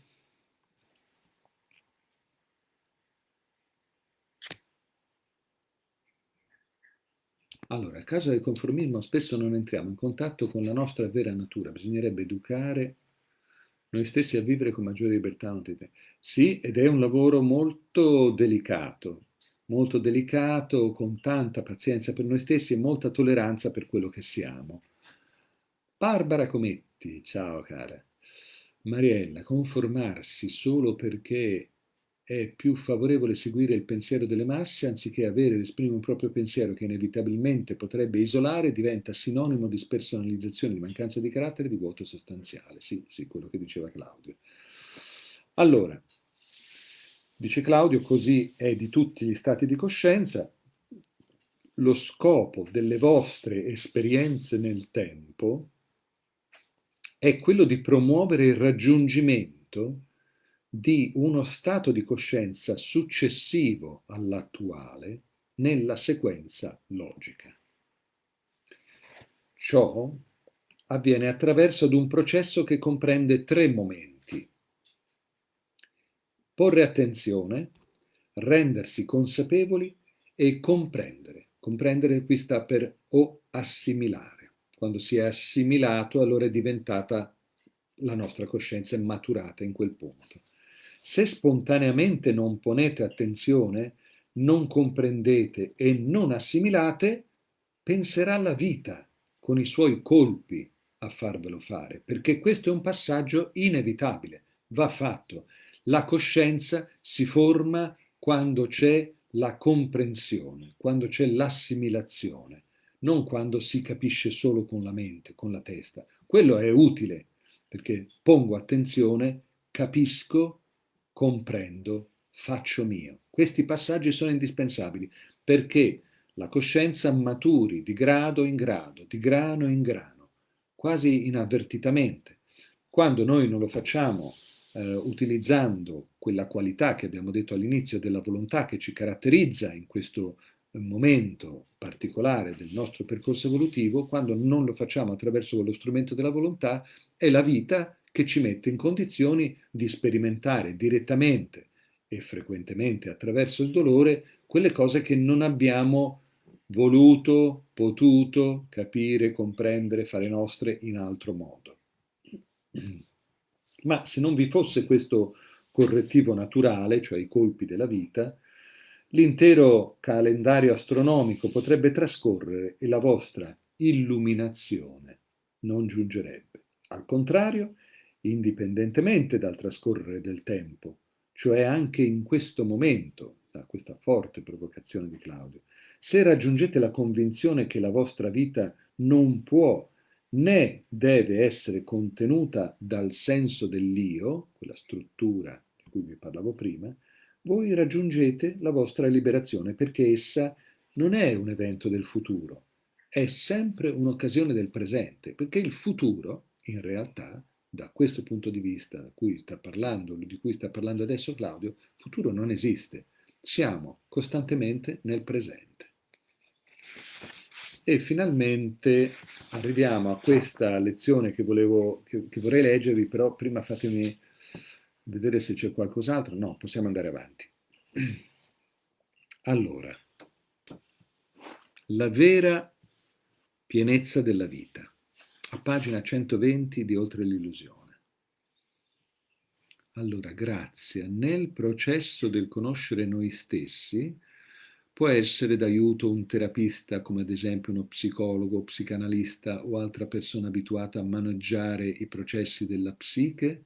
Allora, a causa del conformismo spesso non entriamo in contatto con la nostra vera natura, bisognerebbe educare noi stessi a vivere con maggiore libertà. Sì, ed è un lavoro molto delicato, molto delicato, con tanta pazienza per noi stessi e molta tolleranza per quello che siamo. Barbara Cometti, ciao cara. Mariella, conformarsi solo perché è più favorevole seguire il pensiero delle masse anziché avere ed esprimere un proprio pensiero che inevitabilmente potrebbe isolare, diventa sinonimo di spersonalizzazione, di mancanza di carattere, di vuoto sostanziale. Sì, sì, quello che diceva Claudio. Allora, dice Claudio, così è di tutti gli stati di coscienza, lo scopo delle vostre esperienze nel tempo è quello di promuovere il raggiungimento di uno stato di coscienza successivo all'attuale nella sequenza logica. Ciò avviene attraverso ad un processo che comprende tre momenti. Porre attenzione, rendersi consapevoli e comprendere. Comprendere qui sta per o assimilare. Quando si è assimilato allora è diventata la nostra coscienza è maturata in quel punto. Se spontaneamente non ponete attenzione, non comprendete e non assimilate, penserà la vita con i suoi colpi a farvelo fare, perché questo è un passaggio inevitabile, va fatto. La coscienza si forma quando c'è la comprensione, quando c'è l'assimilazione, non quando si capisce solo con la mente, con la testa. Quello è utile, perché pongo attenzione, capisco, comprendo, faccio mio. Questi passaggi sono indispensabili perché la coscienza maturi di grado in grado, di grano in grano, quasi inavvertitamente. Quando noi non lo facciamo eh, utilizzando quella qualità che abbiamo detto all'inizio della volontà che ci caratterizza in questo momento particolare del nostro percorso evolutivo, quando non lo facciamo attraverso quello strumento della volontà, è la vita che ci mette in condizioni di sperimentare direttamente e frequentemente attraverso il dolore quelle cose che non abbiamo voluto, potuto capire, comprendere, fare nostre in altro modo. Ma se non vi fosse questo correttivo naturale, cioè i colpi della vita, l'intero calendario astronomico potrebbe trascorrere e la vostra illuminazione non giungerebbe. Al contrario, indipendentemente dal trascorrere del tempo, cioè anche in questo momento, questa forte provocazione di Claudio, se raggiungete la convinzione che la vostra vita non può né deve essere contenuta dal senso dell'io, quella struttura di cui vi parlavo prima, voi raggiungete la vostra liberazione perché essa non è un evento del futuro, è sempre un'occasione del presente, perché il futuro, in realtà, da questo punto di vista cui parlando, di cui sta parlando adesso Claudio, futuro non esiste. Siamo costantemente nel presente. E finalmente arriviamo a questa lezione che, volevo, che, che vorrei leggervi, però prima fatemi vedere se c'è qualcos'altro. No, possiamo andare avanti. (clears throat) Allora, la vera pienezza della vita, pagina 120 di Oltre l'illusione. Allora, grazia, nel processo del conoscere noi stessi, Può essere d'aiuto un terapista, come ad esempio uno psicologo, psicanalista o altra persona abituata a maneggiare i processi della psiche?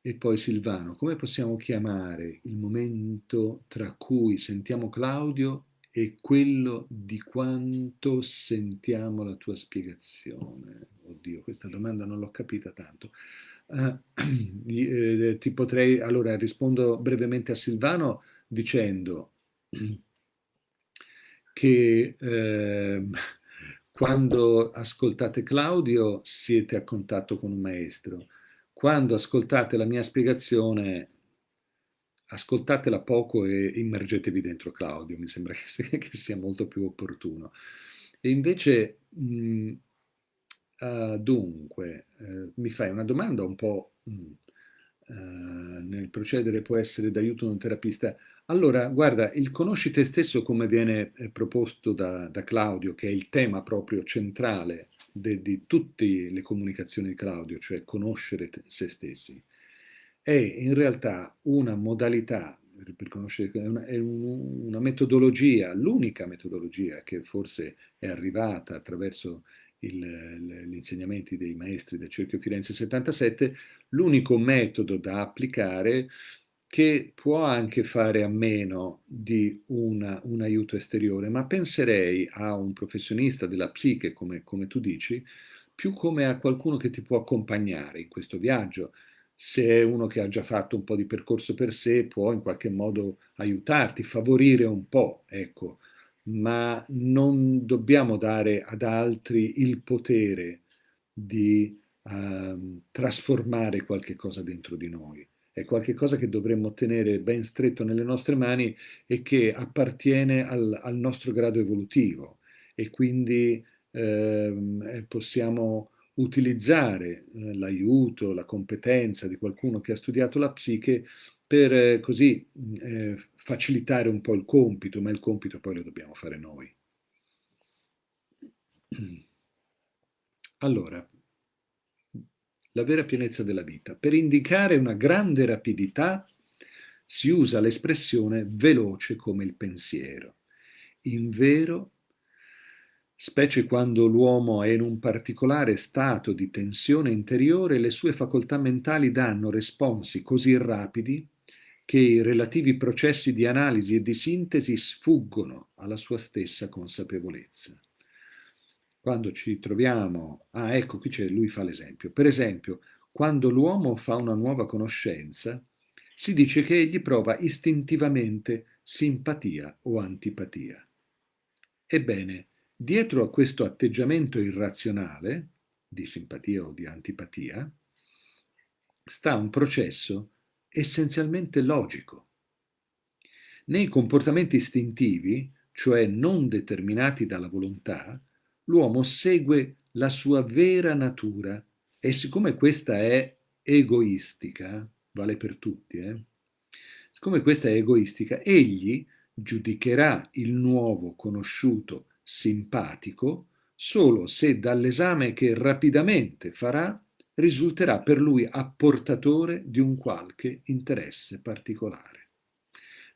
E poi Silvano, come possiamo chiamare il momento tra cui sentiamo Claudio e quello di quanto sentiamo la tua spiegazione? Oddio, questa domanda non l'ho capita tanto. (clears throat) Uh, ti potrei, allora rispondo brevemente a Silvano dicendo (clears throat) che eh, (laughs) quando ascoltate Claudio siete a contatto con un maestro, quando ascoltate la mia spiegazione ascoltatela poco e immergetevi dentro Claudio, mi sembra che, che sia molto più opportuno. E invece, mh, uh, dunque, uh, mi fai una domanda un po' mh, uh, nel procedere può essere d'aiuto un terapista. Allora, guarda, il conosci te stesso come viene eh, proposto da, da, Claudio, che è il tema proprio centrale di tutte le comunicazioni di Claudio, cioè conoscere te, se stessi, è in realtà una modalità una, è una metodologia, l'unica metodologia che forse è arrivata attraverso gli insegnamenti dei maestri del Cerchio Firenze 77, l'unico metodo da applicare che può anche fare a meno di una, un aiuto esteriore, ma penserei a un professionista della psiche, come, come tu dici, più come a qualcuno che ti può accompagnare in questo viaggio. Se è uno che ha già fatto un po' di percorso per sé, può in qualche modo aiutarti, favorire un po', ecco, ma non dobbiamo dare ad altri il potere di uh, trasformare qualche cosa dentro di noi. È qualcosa che dovremmo tenere ben stretto nelle nostre mani e che appartiene al, al nostro grado evolutivo. E quindi ehm, eh, possiamo utilizzare eh, l'aiuto, la competenza di qualcuno che ha studiato la psiche per eh, così eh, facilitare un po' il compito, ma il compito poi lo dobbiamo fare noi. (clears throat) Allora, la vera pienezza della vita. Per indicare una grande rapidità si usa l'espressione veloce come il pensiero. In vero, specie quando l'uomo è in un particolare stato di tensione interiore, le sue facoltà mentali danno responsi così rapidi che i relativi processi di analisi e di sintesi sfuggono alla sua stessa consapevolezza. quando ci troviamo, ah ecco qui c'è, lui fa l'esempio, per esempio, quando l'uomo fa una nuova conoscenza, si dice che egli prova istintivamente simpatia o antipatia. Ebbene, dietro a questo atteggiamento irrazionale, di simpatia o di antipatia, sta un processo essenzialmente logico. Nei comportamenti istintivi, cioè non determinati dalla volontà, l'uomo segue la sua vera natura e siccome questa è egoistica, vale per tutti, eh? siccome questa è egoistica, egli giudicherà il nuovo conosciuto simpatico solo se dall'esame che rapidamente farà risulterà per lui apportatore di un qualche interesse particolare.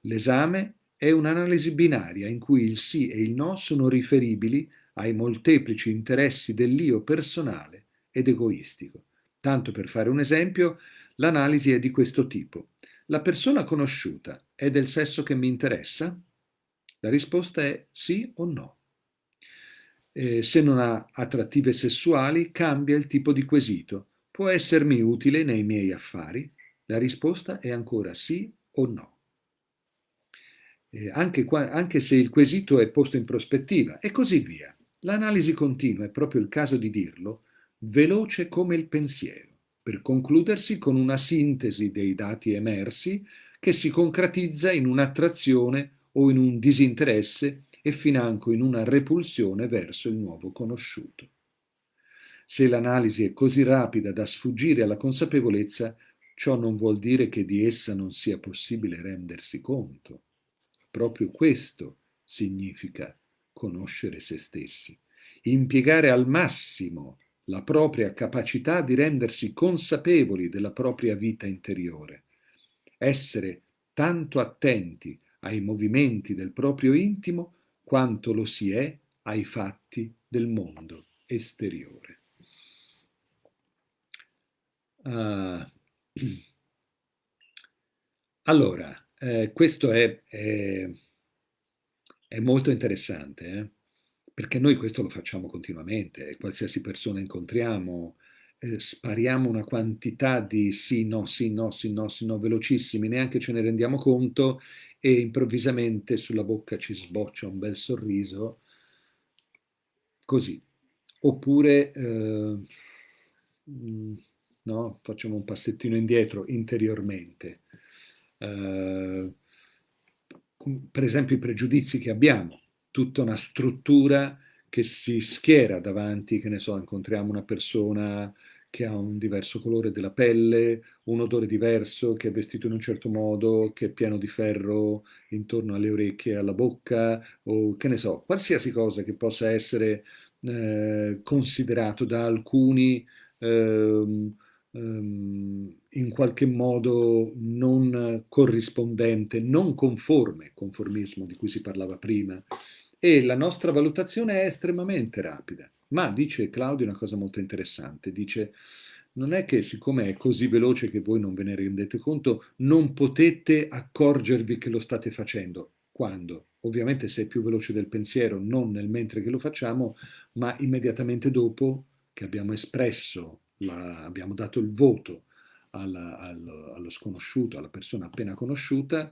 L'esame è un'analisi binaria in cui il sì e il no sono riferibili ai molteplici interessi dell'io personale ed egoistico. Tanto per fare un esempio, l'analisi è di questo tipo. La persona conosciuta è del sesso che mi interessa? La risposta è sì o no. Eh, se non ha attrattive sessuali, cambia il tipo di quesito. Può essermi utile nei miei affari? La risposta è ancora sì o no. Eh, anche, qua, anche se il quesito è posto in prospettiva e così via. L'analisi continua, è proprio il caso di dirlo, veloce come il pensiero, per concludersi con una sintesi dei dati emersi che si concretizza in un'attrazione o in un disinteresse e financo in una repulsione verso il nuovo conosciuto. Se l'analisi è così rapida da sfuggire alla consapevolezza, ciò non vuol dire che di essa non sia possibile rendersi conto. Proprio questo significa conoscere se stessi, impiegare al massimo la propria capacità di rendersi consapevoli della propria vita interiore, essere tanto attenti ai movimenti del proprio intimo quanto lo si è ai fatti del mondo esteriore. Uh, (clears throat) allora, eh, questo è, è, è, molto interessante, eh? perché noi questo lo facciamo continuamente, qualsiasi persona incontriamo, eh, spariamo una quantità di sì, no, sì, no, sì, no, sì, no, velocissimi, neanche ce ne rendiamo conto e improvvisamente sulla bocca ci sboccia un bel sorriso, così. Oppure, eh, no, facciamo un passettino indietro interiormente. Eh, per esempio i pregiudizi che abbiamo, tutta una struttura che si schiera davanti, che ne so, incontriamo una persona che ha un diverso colore della pelle, un odore diverso, che è vestito in un certo modo, che è pieno di ferro intorno alle orecchie e alla bocca, o che ne so, qualsiasi cosa che possa essere eh, considerato da alcuni ehm, in qualche modo non corrispondente, non conforme, conformismo di cui si parlava prima, e la nostra valutazione è estremamente rapida. Ma dice Claudio una cosa molto interessante, dice non è che siccome è così veloce che voi non ve ne rendete conto, non potete accorgervi che lo state facendo. Quando? Ovviamente se è più veloce del pensiero, non nel mentre che lo facciamo, ma immediatamente dopo che abbiamo espresso, la, abbiamo dato il voto alla, allo, allo sconosciuto, alla persona appena conosciuta,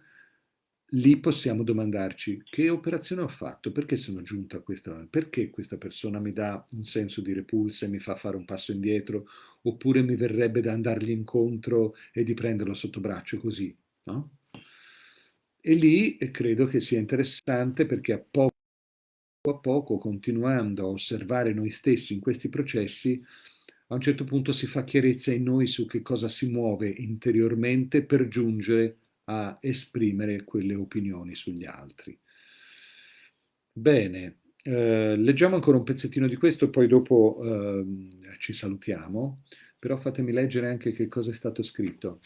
lì possiamo domandarci che operazione ho fatto, perché sono giunto a questa, perché questa persona mi dà un senso di repulsa e mi fa fare un passo indietro, oppure mi verrebbe da andargli incontro e di prenderlo sotto braccio così, no? E lì credo che sia interessante perché a poco a poco, continuando a osservare noi stessi in questi processi, a un certo punto si fa chiarezza in noi su che cosa si muove interiormente per giungere a esprimere quelle opinioni sugli altri. Bene, eh, leggiamo ancora un pezzettino di questo, poi dopo eh, ci salutiamo, però fatemi leggere anche che cosa è stato scritto.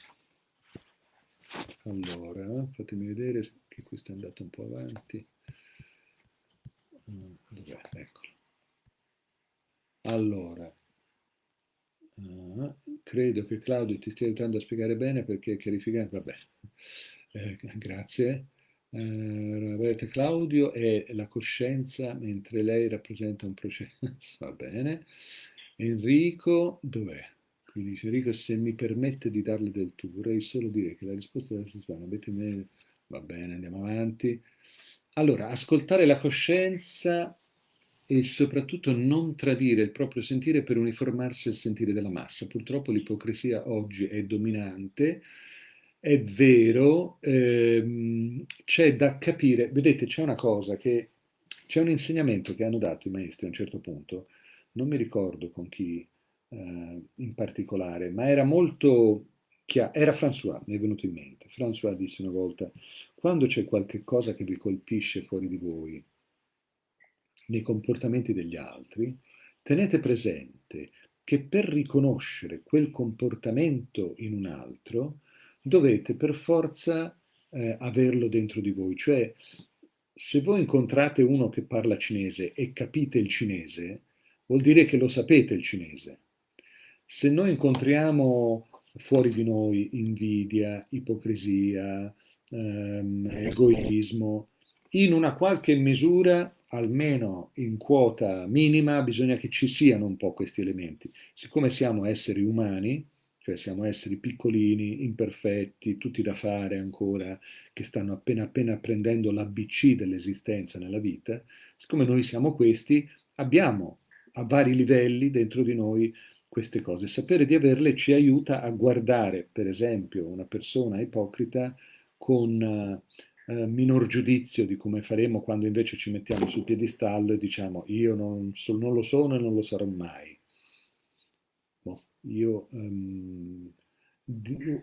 Allora, fatemi vedere che questo è andato un po' avanti. Mm, dov'è? Eccolo. Allora, Uh, credo che Claudio ti stia aiutando a spiegare bene perché chiarificare, vabbè, (laughs) eh, grazie. Roberto Claudio è la coscienza mentre lei rappresenta un processo. (laughs) Va bene. Enrico, dov'è? Qui dice Enrico, se mi permette di darle del tu, vorrei solo dire che la risposta della Sisvana, avete me... Va bene, andiamo avanti. Allora, ascoltare la coscienza e soprattutto non tradire il proprio sentire per uniformarsi al sentire della massa. Purtroppo l'ipocrisia oggi è dominante, è vero, ehm, c'è da capire, vedete c'è una cosa che, c'è un insegnamento che hanno dato i maestri a un certo punto, non mi ricordo con chi eh, in particolare, ma era molto chiaro, era François, mi è venuto in mente, François disse una volta, quando c'è qualche cosa che vi colpisce fuori di voi, nei comportamenti degli altri, tenete presente che per riconoscere quel comportamento in un altro dovete per forza eh, averlo dentro di voi. Cioè, se voi incontrate uno che parla cinese e capite il cinese, vuol dire che lo sapete il cinese. Se noi incontriamo fuori di noi invidia, ipocrisia, ehm, egoismo, in una qualche misura almeno in quota minima bisogna che ci siano un po' questi elementi. Siccome siamo esseri umani, cioè siamo esseri piccolini, imperfetti, tutti da fare ancora, che stanno appena appena apprendendo l'ABC dell'esistenza nella vita, siccome noi siamo questi, abbiamo a vari livelli dentro di noi queste cose. Sapere di averle ci aiuta a guardare, per esempio, una persona ipocrita con eh, minor giudizio di come faremo quando invece ci mettiamo sul piedistallo e diciamo io non, so, non lo sono e non lo sarò mai. Boh, io um,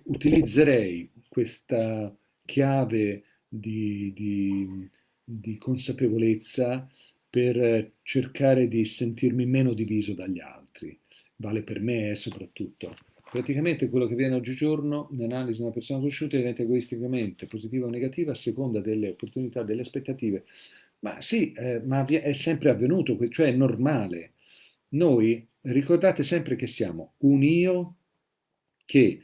utilizzerei questa chiave di, di, di consapevolezza per cercare di sentirmi meno diviso dagli altri. Vale per me soprattutto Praticamente quello che viene oggigiorno nell'analisi di una persona conosciuta diventa egoisticamente positiva o negativa a seconda delle opportunità, delle aspettative. Ma sì, eh, ma è sempre avvenuto, cioè è normale. Noi ricordate sempre che siamo un io che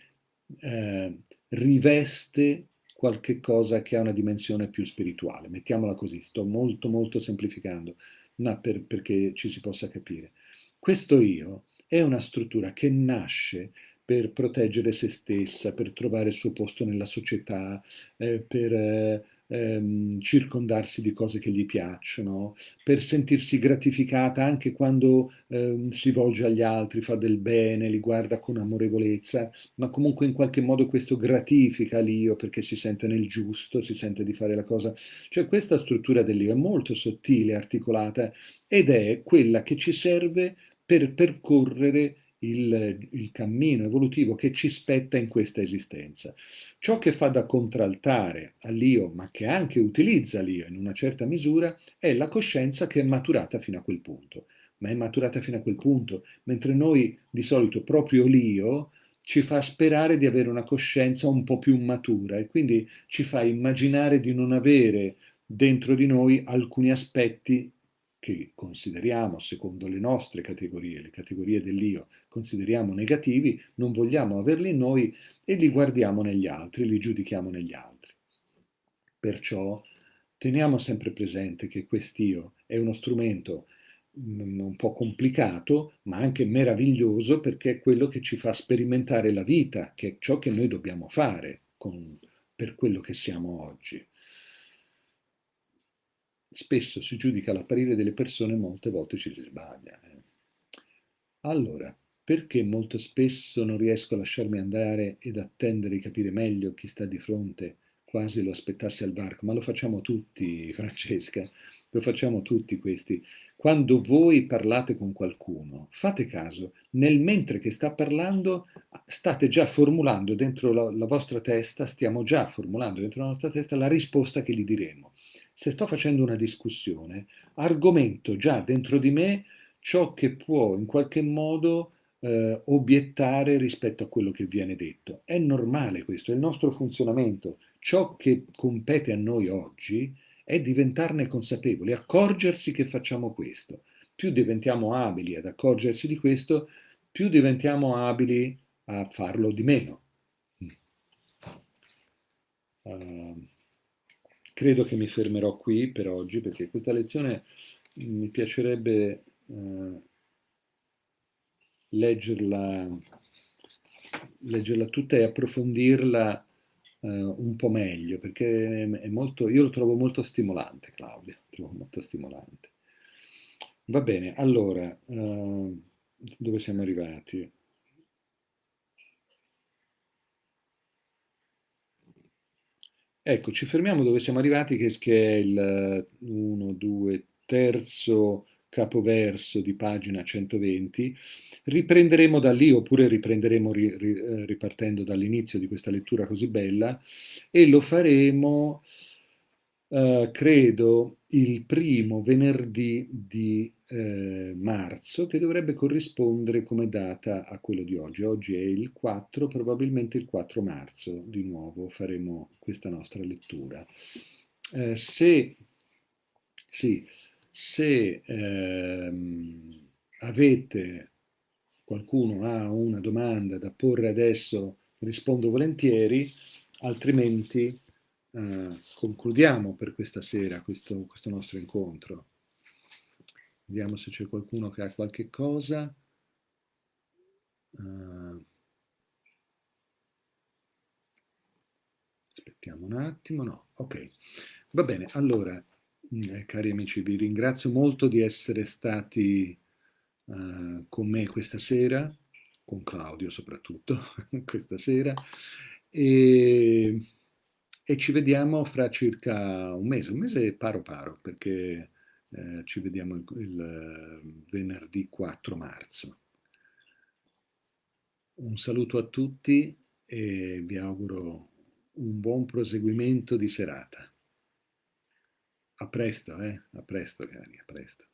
eh, riveste qualche cosa che ha una dimensione più spirituale. Mettiamola così, sto molto molto semplificando, ma per, perché ci si possa capire. Questo io è una struttura che nasce per proteggere se stessa, per trovare il suo posto nella società, eh, per eh, ehm, circondarsi di cose che gli piacciono, per sentirsi gratificata anche quando ehm, si volge agli altri, fa del bene, li guarda con amorevolezza, ma comunque in qualche modo questo gratifica l'io perché si sente nel giusto, si sente di fare la cosa. Cioè questa struttura dell'io è molto sottile, articolata ed è quella che ci serve per percorrere il, il, cammino evolutivo che ci spetta in questa esistenza. Ciò che fa da contraltare all'io, ma che anche utilizza l'io in una certa misura, è la coscienza che è maturata fino a quel punto. Ma è maturata fino a quel punto, mentre noi di solito proprio l'io ci fa sperare di avere una coscienza un po' più matura e quindi ci fa immaginare di non avere dentro di noi alcuni aspetti che consideriamo, secondo le nostre categorie, le categorie dell'io, consideriamo negativi, non vogliamo averli in noi e li guardiamo negli altri, li giudichiamo negli altri. Perciò teniamo sempre presente che quest'io è uno strumento mm, un po' complicato, ma anche meraviglioso perché è quello che ci fa sperimentare la vita, che è ciò che noi dobbiamo fare con, per quello che siamo oggi spesso si giudica l'apparire delle persone, molte volte ci si sbaglia. Eh. Allora, perché molto spesso non riesco a lasciarmi andare ed attendere di capire meglio chi sta di fronte, quasi lo aspettassi al varco? Ma lo facciamo tutti, (laughs) Francesca, lo facciamo tutti questi. Quando voi parlate con qualcuno, fate caso, nel mentre che sta parlando, state già formulando dentro la, la vostra testa, stiamo già formulando dentro la nostra testa la risposta che gli diremo se sto facendo una discussione, argomento già dentro di me ciò che può in qualche modo eh, obiettare rispetto a quello che viene detto. È normale questo, è il nostro funzionamento. Ciò che compete a noi oggi è diventarne consapevoli, accorgersi che facciamo questo. Più diventiamo abili ad accorgersi di questo, più diventiamo abili a farlo di meno. Uh, credo che mi fermerò qui per oggi perché questa lezione mi piacerebbe eh, leggerla, leggerla tutta e approfondirla eh, un po' meglio perché è molto, io lo trovo molto stimolante, Claudia, trovo molto stimolante. Va bene, allora, eh, dove siamo arrivati? Ecco, ci fermiamo dove siamo arrivati, che, è il 1, 2, terzo capoverso di pagina 120. Riprenderemo da lì, oppure riprenderemo ri, ri, eh, ripartendo dall'inizio di questa lettura così bella, e lo faremo, eh, credo, il primo venerdì di eh, marzo, che dovrebbe corrispondere come data a quello di oggi. Oggi è il 4, probabilmente il 4 marzo, di nuovo faremo questa nostra lettura. Eh, se, sì, se ehm, avete, qualcuno ha una domanda da porre adesso, rispondo volentieri, altrimenti eh, concludiamo per questa sera questo, questo nostro incontro. Vediamo se c'è qualcuno che ha qualche cosa. Uh, aspettiamo un attimo, no, ok. Va bene, allora, eh, cari amici, vi ringrazio molto di essere stati uh, con me questa sera, con Claudio soprattutto, (laughs) questa sera, e, e ci vediamo fra circa un mese, un mese paro paro, perché eh, ci vediamo il, il eh, venerdì 4 marzo. Un saluto a tutti e vi auguro un buon proseguimento di serata. A presto, eh? A presto, cari, a presto.